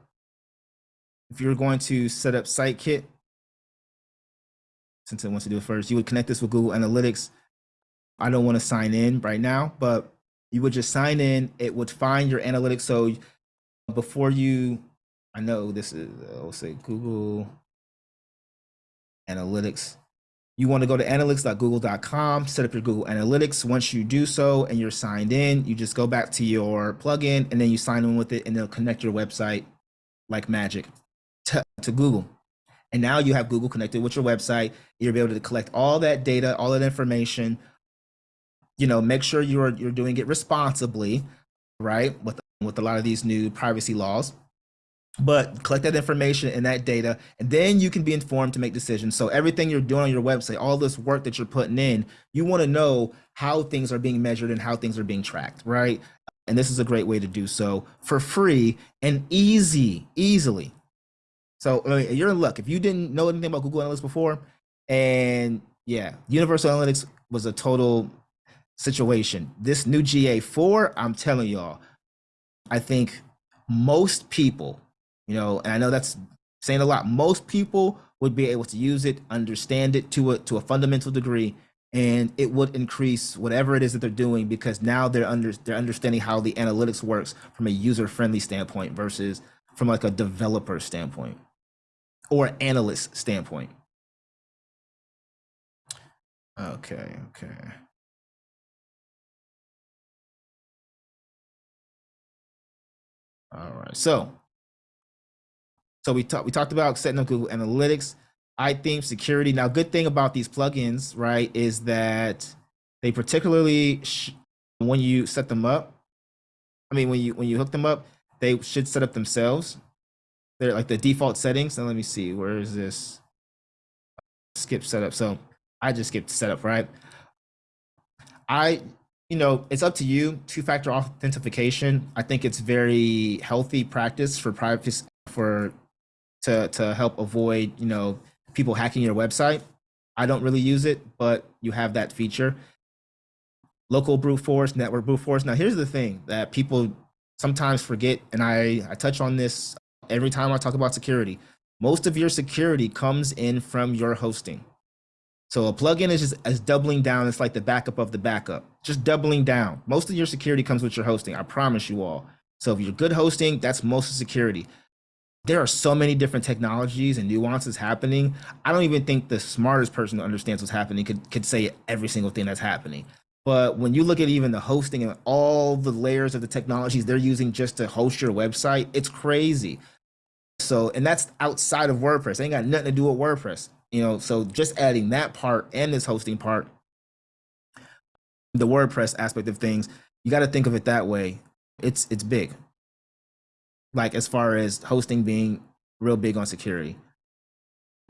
if you're going to set up Sitekit, since it wants to do it first, you would connect this with Google Analytics. I don't want to sign in right now, but you would just sign in. It would find your analytics. So before you, I know this is, I'll say Google Analytics. You want to go to analytics.google.com, set up your Google Analytics. Once you do so and you're signed in, you just go back to your plugin and then you sign in with it and they'll connect your website like magic to, to Google. And now you have Google connected with your website. You'll be able to collect all that data, all that information. You know, make sure you're you're doing it responsibly, right? With with a lot of these new privacy laws but collect that information and that data and then you can be informed to make decisions. So everything you're doing on your website all this work that you're putting in you want to know how things are being measured and how things are being tracked right? And this is a great way to do so for free and easy easily. So I mean, you're in luck. If you didn't know anything about google analytics before and yeah universal analytics was a total situation. This new ga4 i'm telling y'all i think most people you know, and I know that's saying a lot. Most people would be able to use it, understand it to a to a fundamental degree, and it would increase whatever it is that they're doing because now they're under they're understanding how the analytics works from a user friendly standpoint versus from like a developer standpoint or analyst standpoint. Okay, okay. All right, so so we talked we talked about setting up Google Analytics, iTheme security. Now, good thing about these plugins, right, is that they particularly when you set them up. I mean, when you when you hook them up, they should set up themselves. They're like the default settings. And let me see, where is this? Skip setup. So I just skipped setup, right? I, you know, it's up to you. Two-factor authentication. I think it's very healthy practice for privacy for to to help avoid you know people hacking your website. I don't really use it, but you have that feature. local brute force, network brute force. Now, here's the thing that people sometimes forget, and I, I touch on this every time I talk about security. Most of your security comes in from your hosting. So a plugin is just as doubling down. It's like the backup of the backup, just doubling down. Most of your security comes with your hosting. I promise you all. So if you're good hosting, that's most of security. There are so many different technologies and nuances happening. I don't even think the smartest person understands what's happening could, could say every single thing that's happening. But when you look at even the hosting and all the layers of the technologies they're using just to host your website, it's crazy. So, and that's outside of WordPress. It ain't got nothing to do with WordPress. You know, so just adding that part and this hosting part, the WordPress aspect of things, you got to think of it that way. It's it's big. Like as far as hosting being real big on security.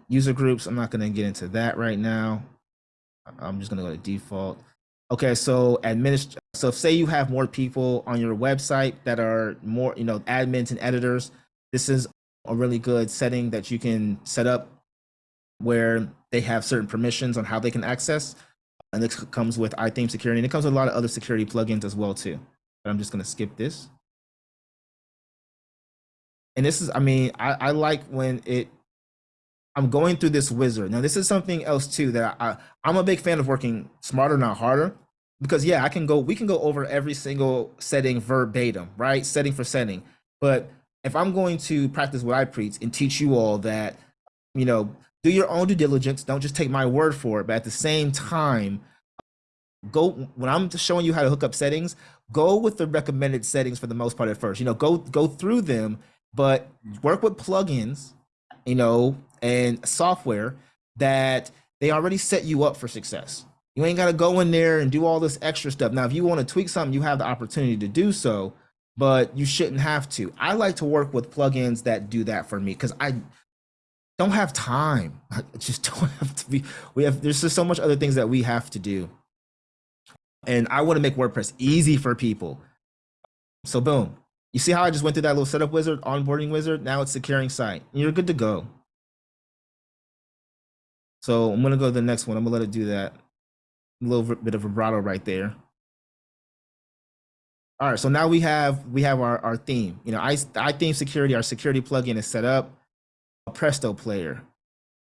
User groups, I'm not going to get into that right now. I'm just going to go to default. Okay, so administ so say you have more people on your website that are more, you know, admins and editors, this is a really good setting that you can set up where they have certain permissions on how they can access. And this comes with iTheme security, and it comes with a lot of other security plugins as well too. But I'm just gonna skip this. And this is, I mean, I, I like when it I'm going through this wizard. Now, this is something else too that I, I'm a big fan of working smarter, not harder because yeah, I can go, we can go over every single setting verbatim, right? Setting for setting. But if I'm going to practice what I preach and teach you all that, you know, do your own due diligence, don't just take my word for it, but at the same time, go when I'm showing you how to hook up settings, go with the recommended settings for the most part at first. You know, go go through them, but work with plugins, you know, and software that they already set you up for success. You ain't got to go in there and do all this extra stuff. Now, if you want to tweak something, you have the opportunity to do so, but you shouldn't have to. I like to work with plugins that do that for me because I don't have time. I just don't have to be. We have there's just so much other things that we have to do, and I want to make WordPress easy for people. So boom, you see how I just went through that little setup wizard, onboarding wizard. Now it's securing site. You're good to go. So I'm gonna go to the next one. I'm gonna let it do that a little bit of vibrato right there. All right, so now we have we have our, our theme. You know, I, iTheme security, our security plugin is set up. A Presto player.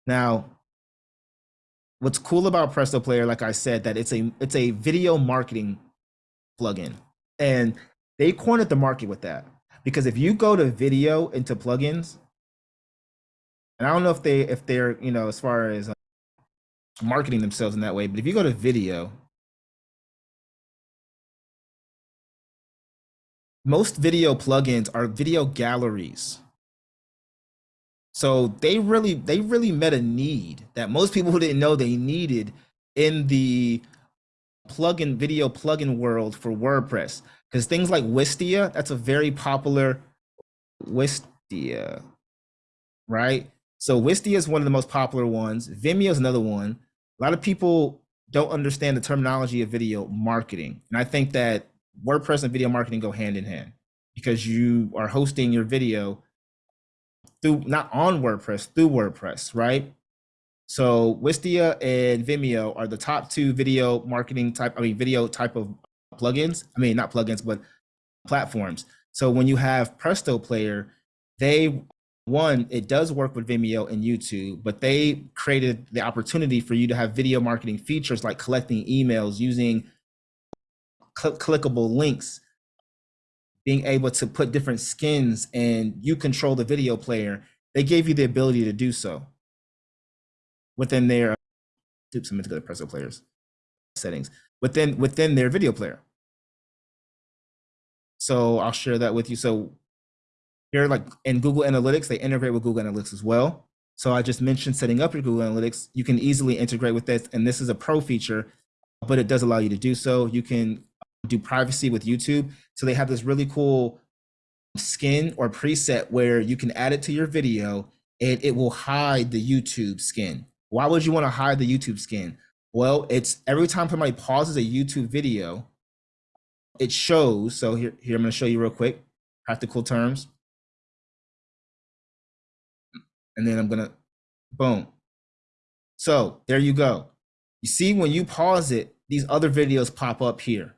Now, what's cool about Presto player, like I said, that it's a it's a video marketing plugin, and they cornered the market with that because if you go to video into plugins, and I don't know if they if they're you know as far as marketing themselves in that way. But if you go to video, most video plugins are video galleries. So they really they really met a need that most people didn't know they needed in the plugin video plugin world for WordPress. Because things like Wistia, that's a very popular Wistia, right? So Wistia is one of the most popular ones. Vimeo is another one a lot of people don't understand the terminology of video marketing. And I think that WordPress and video marketing go hand in hand because you are hosting your video through not on WordPress, through WordPress, right? So Wistia and Vimeo are the top two video marketing type, I mean, video type of plugins. I mean, not plugins, but platforms. So when you have Presto Player, they one, it does work with Vimeo and YouTube, but they created the opportunity for you to have video marketing features like collecting emails, using cl clickable links, being able to put different skins and you control the video player. They gave you the ability to do so within their, oops, I'm Presto players settings, within, within their video player. So I'll share that with you. So here, like in Google Analytics, they integrate with Google Analytics as well. So I just mentioned setting up your Google Analytics. You can easily integrate with this, and this is a pro feature, but it does allow you to do so. You can do privacy with YouTube. So they have this really cool skin or preset where you can add it to your video and it will hide the YouTube skin. Why would you want to hide the YouTube skin? Well, it's every time somebody pauses a YouTube video, it shows. So here, here I'm going to show you real quick, practical terms and then I'm gonna, boom. So there you go. You see, when you pause it, these other videos pop up here.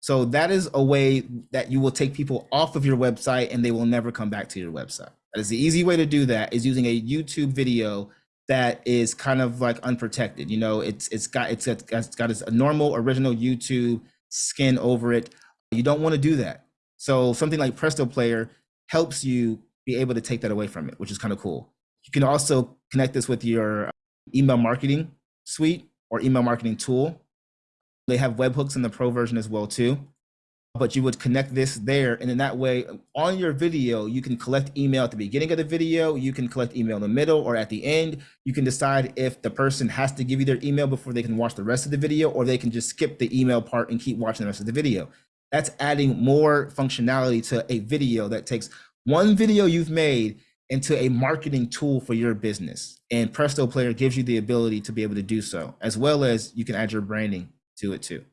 So that is a way that you will take people off of your website and they will never come back to your website. That is the easy way to do that is using a YouTube video that is kind of like unprotected. You know, it's it's got it's got, it's got its normal original YouTube skin over it. You don't want to do that. So something like Presto Player helps you be able to take that away from it, which is kind of cool. You can also connect this with your um, email marketing suite or email marketing tool. They have webhooks in the pro version as well too. But you would connect this there, and in that way, on your video, you can collect email at the beginning of the video. You can collect email in the middle or at the end. You can decide if the person has to give you their email before they can watch the rest of the video, or they can just skip the email part and keep watching the rest of the video. That's adding more functionality to a video that takes one video you've made into a marketing tool for your business. And Presto Player gives you the ability to be able to do so, as well as you can add your branding to it too.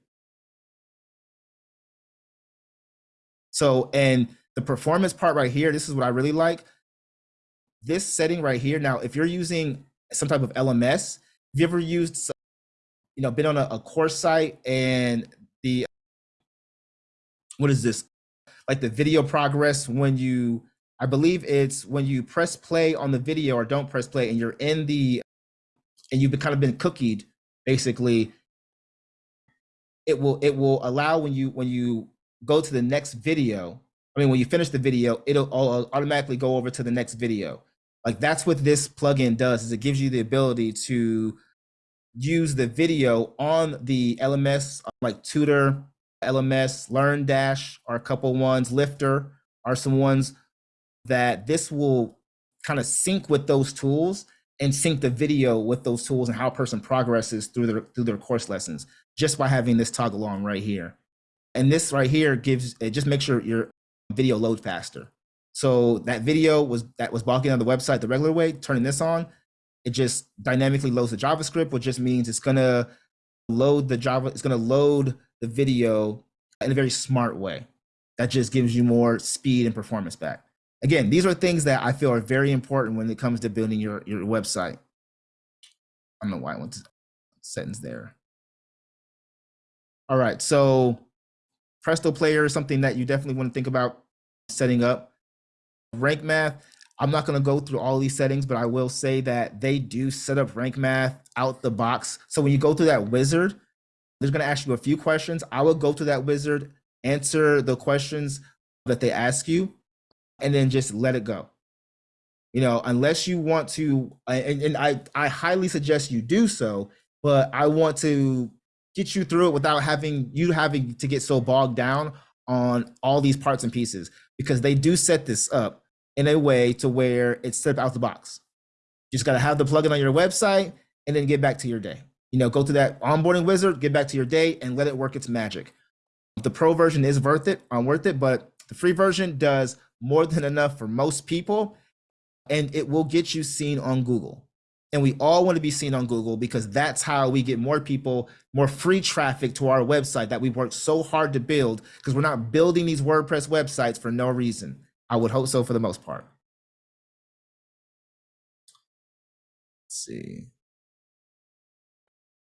So, and the performance part right here, this is what I really like. This setting right here. Now, if you're using some type of LMS, have you ever used, you know, been on a, a course site and the, what is this? Like the video progress when you, I believe it's when you press play on the video or don't press play and you're in the, and you've kind of been cookied, basically, it will it will allow when you when you go to the next video i mean when you finish the video it'll automatically go over to the next video like that's what this plugin does is it gives you the ability to use the video on the lms like tutor lms LearnDash are a couple ones lifter are some ones that this will kind of sync with those tools and sync the video with those tools and how a person progresses through their through their course lessons just by having this toggle on right here. And this right here gives it just makes sure your video load faster. So that video was that was blocking on the website the regular way, turning this on, it just dynamically loads the JavaScript, which just means it's gonna load the Java, it's gonna load the video in a very smart way. That just gives you more speed and performance back. Again, these are things that I feel are very important when it comes to building your, your website. I don't know why I went to settings there. All right, so Presto Player is something that you definitely want to think about setting up. Rank Math, I'm not going to go through all these settings, but I will say that they do set up Rank Math out the box. So when you go through that wizard, they're going to ask you a few questions. I will go to that wizard, answer the questions that they ask you, and then just let it go. You know, unless you want to, and, and I, I highly suggest you do so, but I want to get you through it without having you having to get so bogged down on all these parts and pieces because they do set this up in a way to where it's set out the box. You just got to have the plugin on your website and then get back to your day. You know, go to that onboarding wizard, get back to your day and let it work its magic. The pro version is worth it, I'm worth it, but the free version does more than enough for most people and it will get you seen on Google. And we all want to be seen on Google because that's how we get more people, more free traffic to our website that we've worked so hard to build because we're not building these WordPress websites for no reason. I would hope so for the most part. Let's see.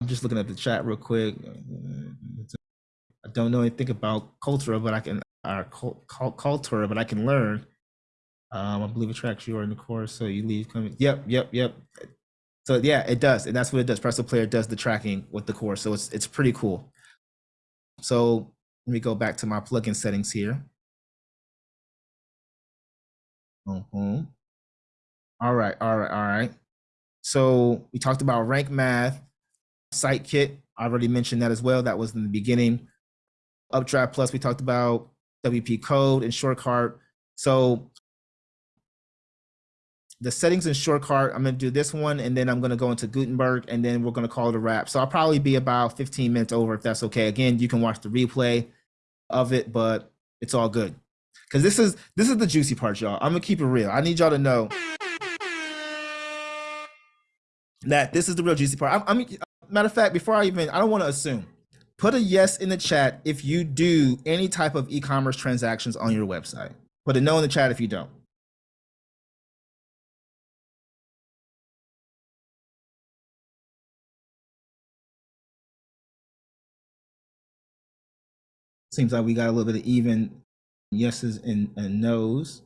I'm just looking at the chat real quick. I don't know anything about Cultura, but I can, our Cultura, but I can learn. Um, I believe it tracks you are in the course, so you leave coming. Yep, yep, yep. So yeah, it does, and that's what it does. Presto Player does the tracking with the core, so it's it's pretty cool. So let me go back to my plugin settings here. Mm -hmm. All right, all right, all right. So we talked about rank math, site kit. I already mentioned that as well. That was in the beginning. Updraft Plus, we talked about WP Code and SureCart. So the settings in SureCart, I'm gonna do this one and then I'm gonna go into Gutenberg and then we're gonna call it a wrap. So I'll probably be about 15 minutes over if that's okay. Again, you can watch the replay of it, but it's all good. Cause this is this is the juicy part, y'all. I'm gonna keep it real. I need y'all to know that this is the real juicy part. I, I matter of fact, before I even, I don't want to assume. Put a yes in the chat if you do any type of e-commerce transactions on your website. Put a no in the chat if you don't. Seems like we got a little bit of even yeses and, and nos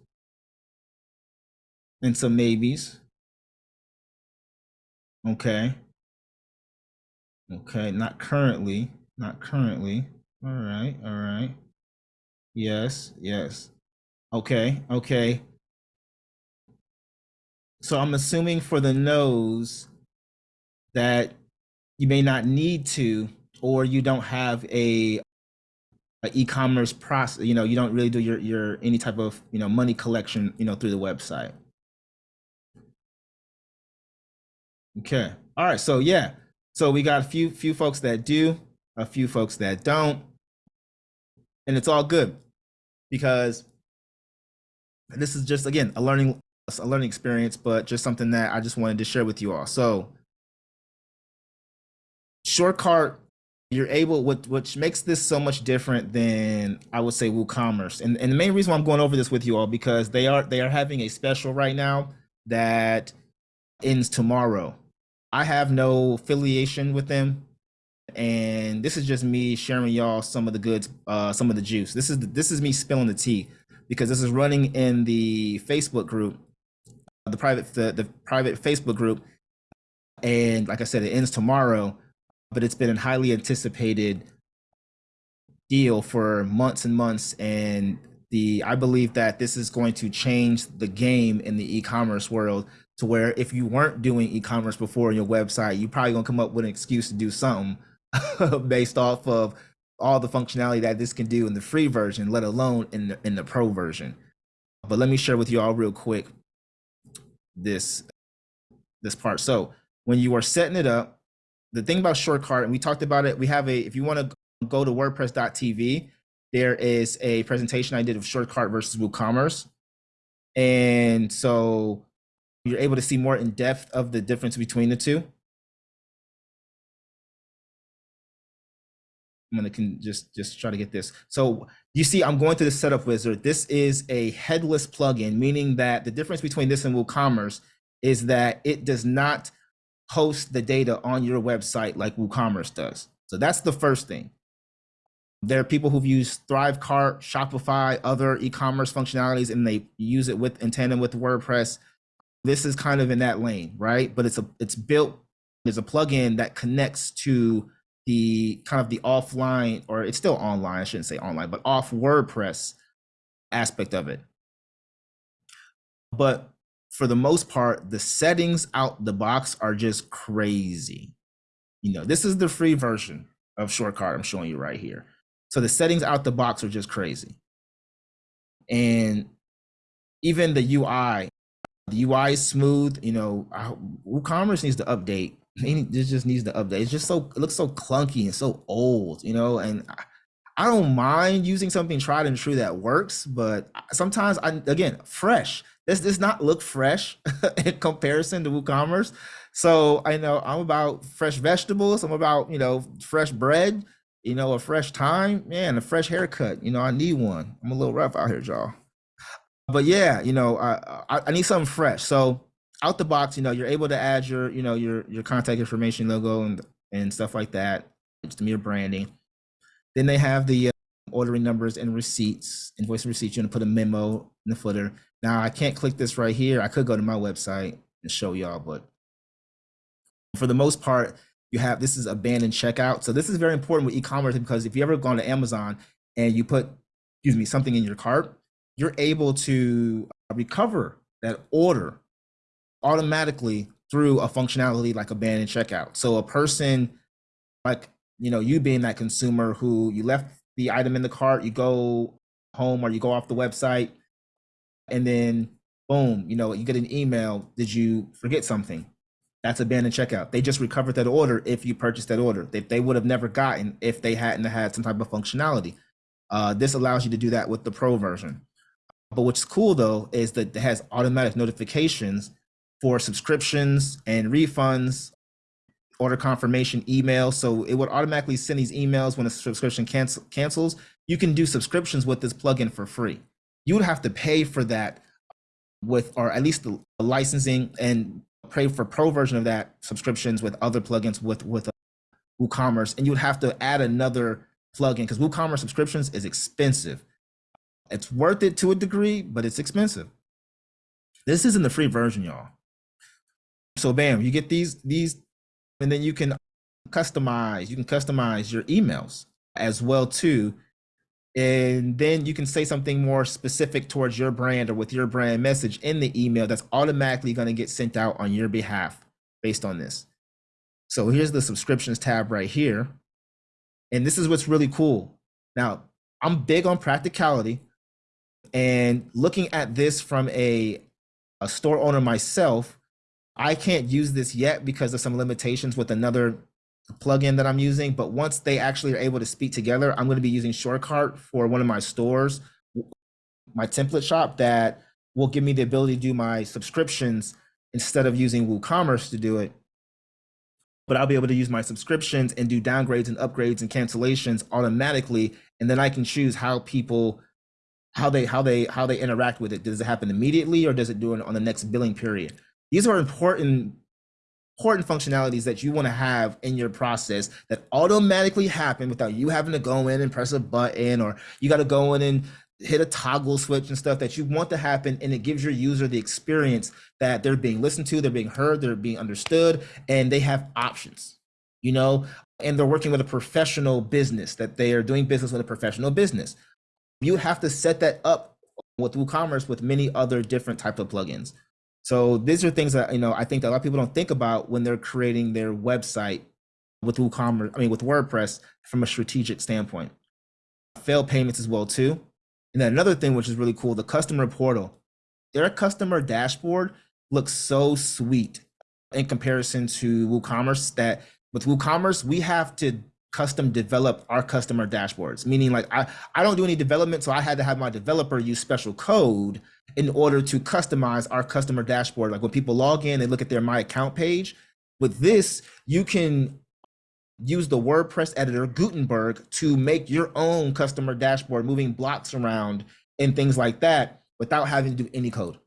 and some maybes. Okay. Okay, not currently. Not currently. All right, all right. Yes, yes. Okay, okay. So I'm assuming for the nose that you may not need to, or you don't have a e-commerce process. You know, you don't really do your your any type of you know money collection. You know, through the website. Okay. All right. So yeah. So we got a few few folks that do, a few folks that don't, and it's all good because this is just again a learning a learning experience, but just something that I just wanted to share with you all. So SureCart, you're able what which makes this so much different than I would say WooCommerce. And and the main reason why I'm going over this with you all because they are they are having a special right now that ends tomorrow. I have no affiliation with them. And this is just me sharing y'all some of the goods, uh, some of the juice. This is this is me spilling the tea because this is running in the Facebook group, the private the, the private Facebook group, and like I said, it ends tomorrow. But it's been a highly anticipated deal for months and months, and the I believe that this is going to change the game in the e-commerce world to where if you weren't doing e-commerce before on your website, you probably gonna come up with an excuse to do something based off of all the functionality that this can do in the free version, let alone in the, in the pro version. But let me share with you all real quick this this part. So when you are setting it up, the thing about SureCart, and we talked about it, we have a, if you want to go to WordPress.tv, there is a presentation I did of SureCart versus WooCommerce. And so you're able to see more in depth of the difference between the two. I'm gonna can just just try to get this. So you see, I'm going to the setup wizard. This is a headless plugin, meaning that the difference between this and WooCommerce is that it does not host the data on your website like WooCommerce does. So that's the first thing. There are people who've used Thrivecart, Shopify, other e-commerce functionalities, and they use it with in tandem with WordPress this is kind of in that lane, right? But it's a it's built there's a plugin that connects to the kind of the offline or it's still online, I shouldn't say online, but off WordPress aspect of it. But for the most part, the settings out the box are just crazy. You know, this is the free version of SureCart I'm showing you right here. So the settings out the box are just crazy. And even the UI the UI is smooth. You know, WooCommerce needs to update. It just needs to update. It's just so it looks so clunky and so old. You know, and I, I don't mind using something tried and true that works, but sometimes I again fresh. This does not look fresh in comparison to WooCommerce. So I know I'm about fresh vegetables. I'm about you know fresh bread. You know, a fresh time, man, a fresh haircut. You know, I need one. I'm a little rough out here, y'all but yeah, you know, I, I, I need something fresh. So out the box, you know, you're able to add your, you know, your your contact information, logo, and and stuff like that. It's mere branding. Then they have the uh, ordering numbers and receipts, invoice and receipts. You're gonna put a memo in the footer. Now I can't click this right here. I could go to my website and show y'all, but for the most part, you have this is abandoned checkout. So this is very important with e-commerce because if you ever gone to Amazon and you put, excuse me, something in your cart, you're able to recover that order automatically through a functionality like abandoned checkout. So a person like, you know, you being that consumer who you left the item in the cart, you go home or you go off the website and then boom, you know, you get an email, did you forget something? That's abandoned checkout. They just recovered that order if you purchased that order. They, they would have never gotten if they hadn't had some type of functionality. Uh, this allows you to do that with the pro version. But what's cool though is that it has automatic notifications for subscriptions and refunds, order confirmation emails. So it would automatically send these emails when a subscription cancel, cancels. You can do subscriptions with this plugin for free. You would have to pay for that with, or at least the licensing and pay for pro version of that subscriptions with other plugins with with uh, WooCommerce, and you would have to add another plugin because WooCommerce subscriptions is expensive. It's worth it to a degree, but it's expensive. This isn't the free version, y'all. So bam, you get these these, and then you can customize. You can customize your emails as well too, and then you can say something more specific towards your brand or with your brand message in the email that's automatically going to get sent out on your behalf based on this. So here's the subscriptions tab right here. And this is what's really cool. Now, I'm big on practicality and looking at this from a, a store owner myself, I can't use this yet because of some limitations with another plugin that I'm using. But once they actually are able to speak together, I'm going to be using SureCart for one of my stores, my template shop that will give me the ability to do my subscriptions instead of using WooCommerce to do it but I'll be able to use my subscriptions and do downgrades and upgrades and cancellations automatically. And then I can choose how people, how they, how they, how they interact with it. Does it happen immediately or does it do it on the next billing period? These are important, important functionalities that you want to have in your process that automatically happen without you having to go in and press a button or you got to go in and hit a toggle switch and stuff that you want to happen and it gives your user the experience that they're being listened to they're being heard they're being understood and they have options you know? And they're working with a professional business that they are doing business with a professional business. You have to set that up with woocommerce with many other different type of plugins so these are things that you know i think that a lot of people don't think about when they're creating their website with woocommerce i mean with wordpress from a strategic standpoint. Failed payments as well too. And then another thing, which is really cool, the customer portal. Their customer dashboard looks so sweet in comparison to WooCommerce that with WooCommerce, we have to custom develop our customer dashboards, meaning like I, I don't do any development, so I had to have my developer use special code in order to customize our customer dashboard. Like when people log in they look at their My Account page, with this, you can use the WordPress editor Gutenberg to make your own customer dashboard, moving blocks around and things like that without having to do any code.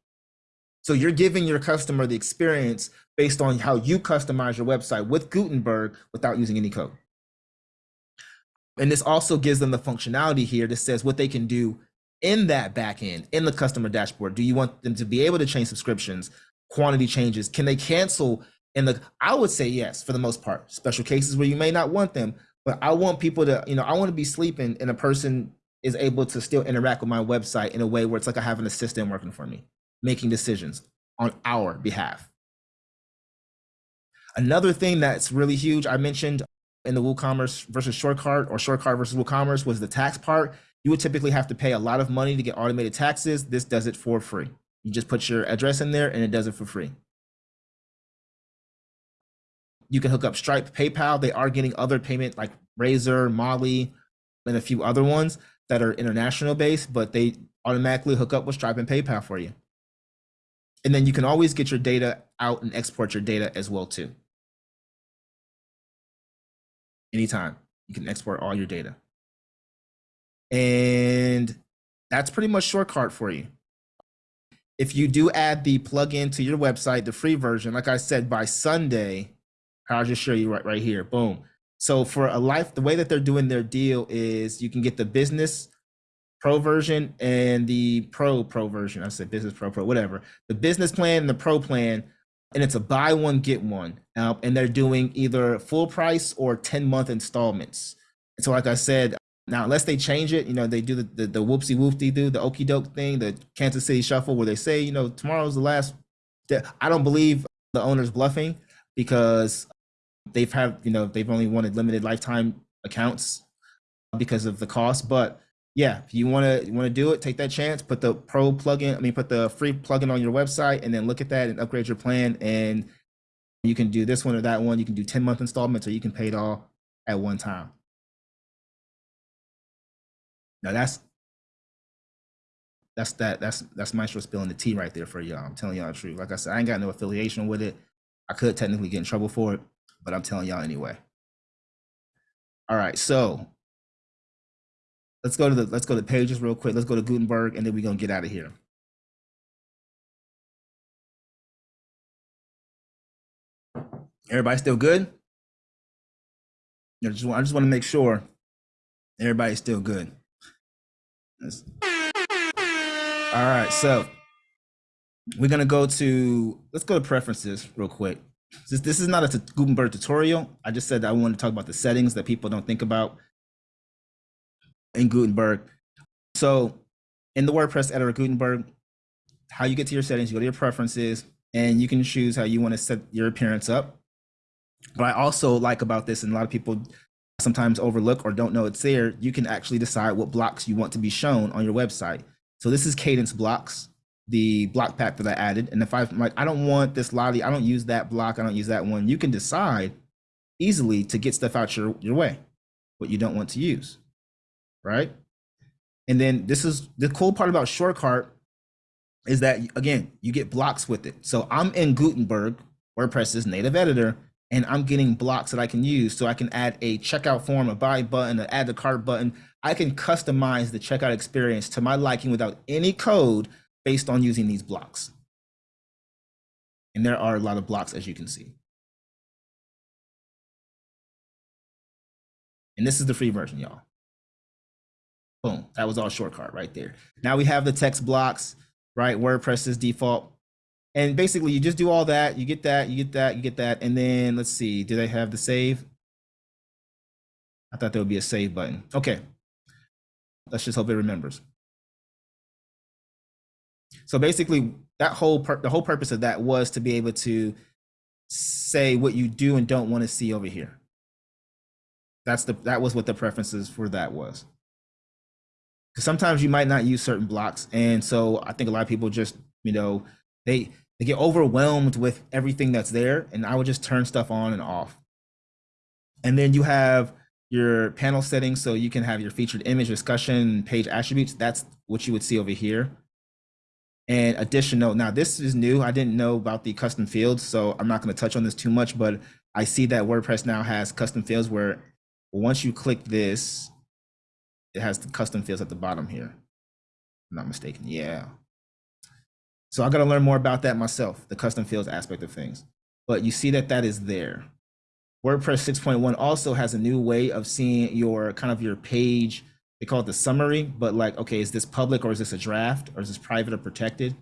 So you're giving your customer the experience based on how you customize your website with Gutenberg without using any code. And this also gives them the functionality here that says what they can do in that backend, in the customer dashboard. Do you want them to be able to change subscriptions, quantity changes? Can they cancel and the I would say yes for the most part. Special cases where you may not want them, but I want people to, you know, I want to be sleeping and a person is able to still interact with my website in a way where it's like I have an assistant working for me, making decisions on our behalf. Another thing that's really huge, I mentioned in the WooCommerce versus short SureCart or short SureCart versus WooCommerce was the tax part. You would typically have to pay a lot of money to get automated taxes. This does it for free. You just put your address in there and it does it for free. You can hook up Stripe, PayPal. They are getting other payment like Razor, Mollie, and a few other ones that are international based, but they automatically hook up with Stripe and PayPal for you. And then you can always get your data out and export your data as well too. Anytime you can export all your data. And that's pretty much SureCart for you. If you do add the plugin to your website, the free version, like I said, by Sunday, I'll just show you right, right here. Boom. So for a life, the way that they're doing their deal is you can get the business pro version and the pro pro version. I said business pro pro, whatever. The business plan and the pro plan, and it's a buy one get one. Uh, and they're doing either full price or ten month installments. And so, like I said, now unless they change it, you know, they do the the, the whoopsie whoopty do the okey doke thing, the Kansas City Shuffle, where they say, you know, tomorrow's the last. day. I don't believe the owner's bluffing because they've had you know they've only wanted limited lifetime accounts because of the cost but yeah if you to want to do it take that chance put the pro plugin i mean put the free plugin on your website and then look at that and upgrade your plan and you can do this one or that one you can do 10 month installments or you can pay it all at one time now that's that's that that's that's maestro spilling the tea right there for y'all i'm telling y'all the truth like i said i ain't got no affiliation with it i could technically get in trouble for it but I'm telling y'all anyway. All right, so let's go to the let's go to pages real quick. Let's go to Gutenberg, and then we're gonna get out of here. Everybody still good? I just, I just want to make sure Everybody's still good. That's... All right, so we're gonna go to let's go to preferences real quick. This, this is not a Gutenberg tutorial. I just said I want to talk about the settings that people don't think about in Gutenberg. So in the WordPress editor Gutenberg, how you get to your settings, you go to your preferences, and you can choose how you want to set your appearance up. What I also like about this, and a lot of people sometimes overlook or don't know it's there, you can actually decide what blocks you want to be shown on your website. So this is Kadence blocks, the block pack that I added. And if I'm like, I don't want this lottie, I don't use that block, I don't use that one, you can decide easily to get stuff out your, your way, what you don't want to use, right? And then this is the cool part about SureCart is that, again, you get blocks with it. So I'm in Gutenberg, WordPress's native editor, and I'm getting blocks that I can use. So I can add a checkout form, a buy button, an add to cart button. I can customize the checkout experience to my liking without any code based on using these blocks. And there are a lot of blocks, as you can see. And this is the free version, y'all. Boom, that was all SureCart right there. Now we have the text blocks, right? WordPress is default and basically you just do all that, you get that, you get that, you get that, and then let's see, do they have the save? I thought there would be a save button. Okay, let's just hope it remembers. So basically that whole, the whole purpose of that was to be able to say what you do and don't want to see over here. That's the, that was what the preferences for that was. Because sometimes you might not use certain blocks. And so I think a lot of people just, you know, they, they get overwhelmed with everything that's there and I would just turn stuff on and off. And then you have your panel settings so you can have your featured image discussion page attributes. That's what you would see over here. And additional, now this is new. I didn't know about the custom fields, so I'm not going to touch on this too much, but I see that WordPress now has custom fields where once you click this, it has the custom fields at the bottom here. I'm not mistaken. Yeah. So I got to learn more about that myself, the custom fields aspect of things. But you see that that is there. WordPress 6.1 also has a new way of seeing your kind of your page. They call it the summary, but like, okay, is this public or is this a draft or is this private or protected?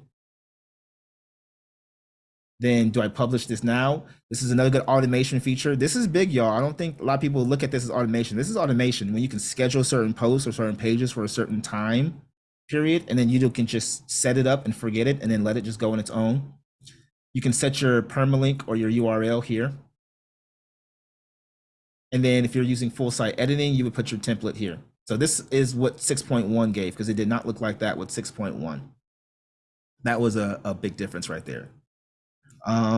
Then do I publish this now? This is another good automation feature. This is big, y'all. I don't think a lot of people look at this as automation. This is automation when you can schedule certain posts or certain pages for a certain time period, and then you can just set it up and forget it and then let it just go on its own. You can set your permalink or your URL here. And then if you're using full site editing, you would put your template here. So this is what 6.1 gave because it did not look like that with 6.1. That was a, a big difference right there. Um,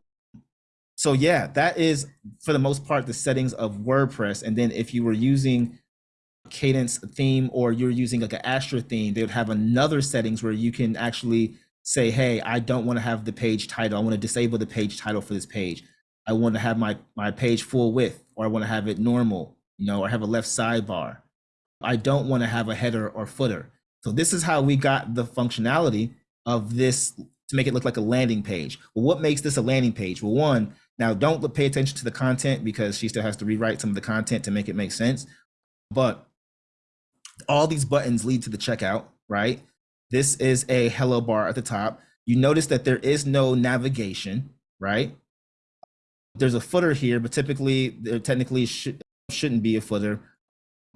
so yeah, that is for the most part the settings of WordPress. And then if you were using Kadence theme or you're using like an Astra theme, they would have another settings where you can actually say, hey, I don't want to have the page title. I want to disable the page title for this page. I want to have my, my page full width, or I want to have it normal, you know, or have a left sidebar. I don't want to have a header or footer. So this is how we got the functionality of this to make it look like a landing page. Well, what makes this a landing page? Well, one, now don't pay attention to the content because she still has to rewrite some of the content to make it make sense. But all these buttons lead to the checkout, right? This is a hello bar at the top. You notice that there is no navigation, right? There's a footer here, but typically there technically should, shouldn't be a footer.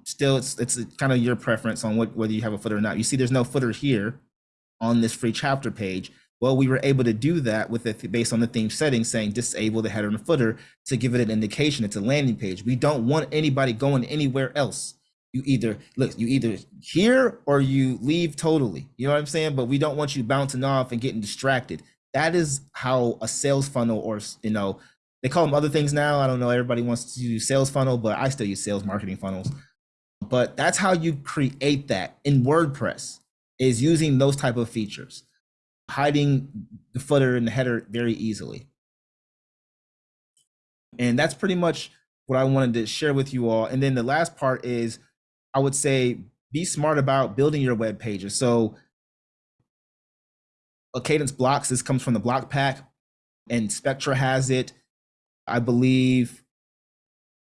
Still, it's, it's kind of your preference on what, whether you have a footer or not. You see there's no footer here on this free chapter page. Well, we were able to do that with it based on the theme settings saying disable the header and footer to give it an indication it's a landing page. We don't want anybody going anywhere else you either look you either here or you leave totally. You know what i'm saying? But we don't want you bouncing off and getting distracted. That is how a sales funnel or you know they call them other things now. I don't know. Everybody wants to use sales funnel but i still use sales marketing funnels. But that's how you create that in wordpress is using those type of features hiding the footer and the header very easily. And that's pretty much what i wanted to share with you all. And then the last part is I would say be smart about building your web pages. So a Kadence blocks, this comes from the block pack and Spectra has it. I believe,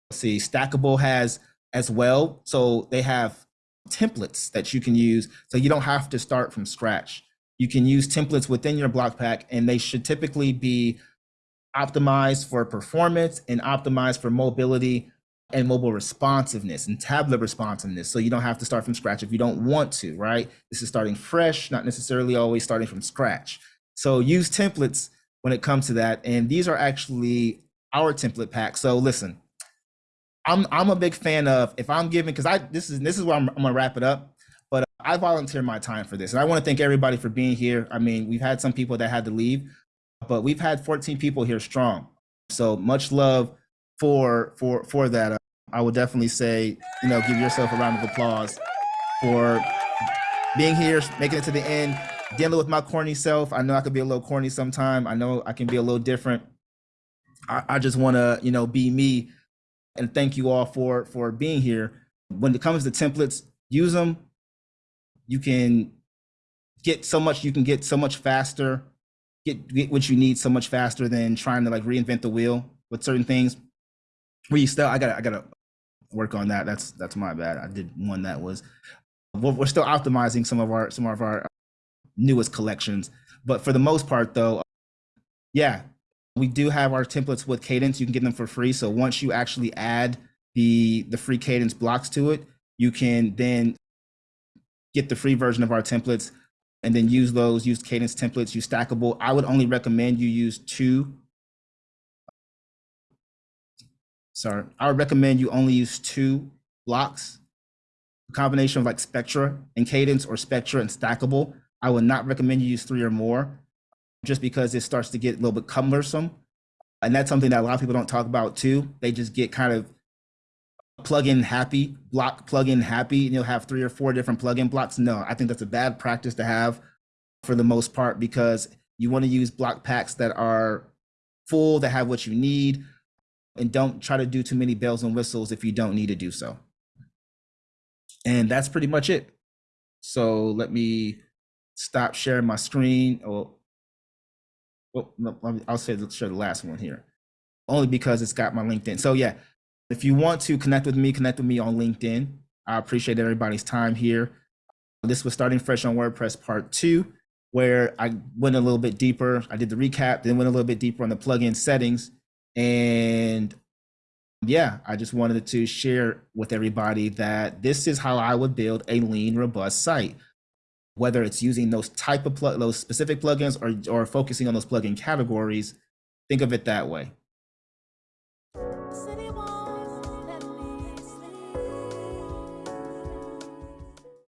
let's see, Stackable has as well. So they have templates that you can use. So you don't have to start from scratch. You can use templates within your block pack and they should typically be optimized for performance and optimized for mobility and mobile responsiveness and tablet responsiveness. So you don't have to start from scratch if you don't want to, right? This is starting fresh, not necessarily always starting from scratch. So use templates when it comes to that. And these are actually our template pack. So listen, I'm I'm a big fan of if I'm giving because I this is this is where I'm, I'm gonna wrap it up. But I volunteer my time for this, and I want to thank everybody for being here. I mean, we've had some people that had to leave, but we've had 14 people here strong. So much love for for for that. I would definitely say, you know, give yourself a round of applause for being here, making it to the end, dealing with my corny self. I know I could be a little corny sometime. I know I can be a little different. I, I just want to, you know, be me and thank you all for for being here. When it comes to templates, use them. You can get so much. You can get so much faster. Get get what you need so much faster than trying to like reinvent the wheel with certain things. Where you still, I got I got to work on that. That's that's my bad. I did one that was. We're, still optimizing some of our some of our newest collections, but for the most part, though, yeah, we do have our templates with Kadence. You can get them for free. So once you actually add the, the free Kadence blocks to it, you can then get the free version of our templates and then use those, use Kadence templates, use Stackable. I would only recommend you use two. Sorry, I would recommend you only use two blocks, a combination of like Spectra and Kadence or Spectra and Stackable. I would not recommend you use three or more just because it starts to get a little bit cumbersome. And that's something that a lot of people don't talk about too. They just get kind of plug-in happy, block plug-in happy, and you'll have three or four different plug-in blocks. No, I think that's a bad practice to have for the most part because you want to use block packs that are full, that have what you need, and don't try to do too many bells and whistles if you don't need to do so. And that's pretty much it. So let me stop sharing my screen. Oh, well, no, I'll say share the last one here, only because it's got my LinkedIn. So yeah, if you want to connect with me, connect with me on LinkedIn. I appreciate everybody's time here. This was starting fresh on WordPress part two, where I went a little bit deeper. I did the recap, then went a little bit deeper on the plugin settings. And yeah, I just wanted to share with everybody that this is how I would build a lean, robust site. Whether it's using those type of plug those specific plugins or or focusing on those plugin categories think of it that way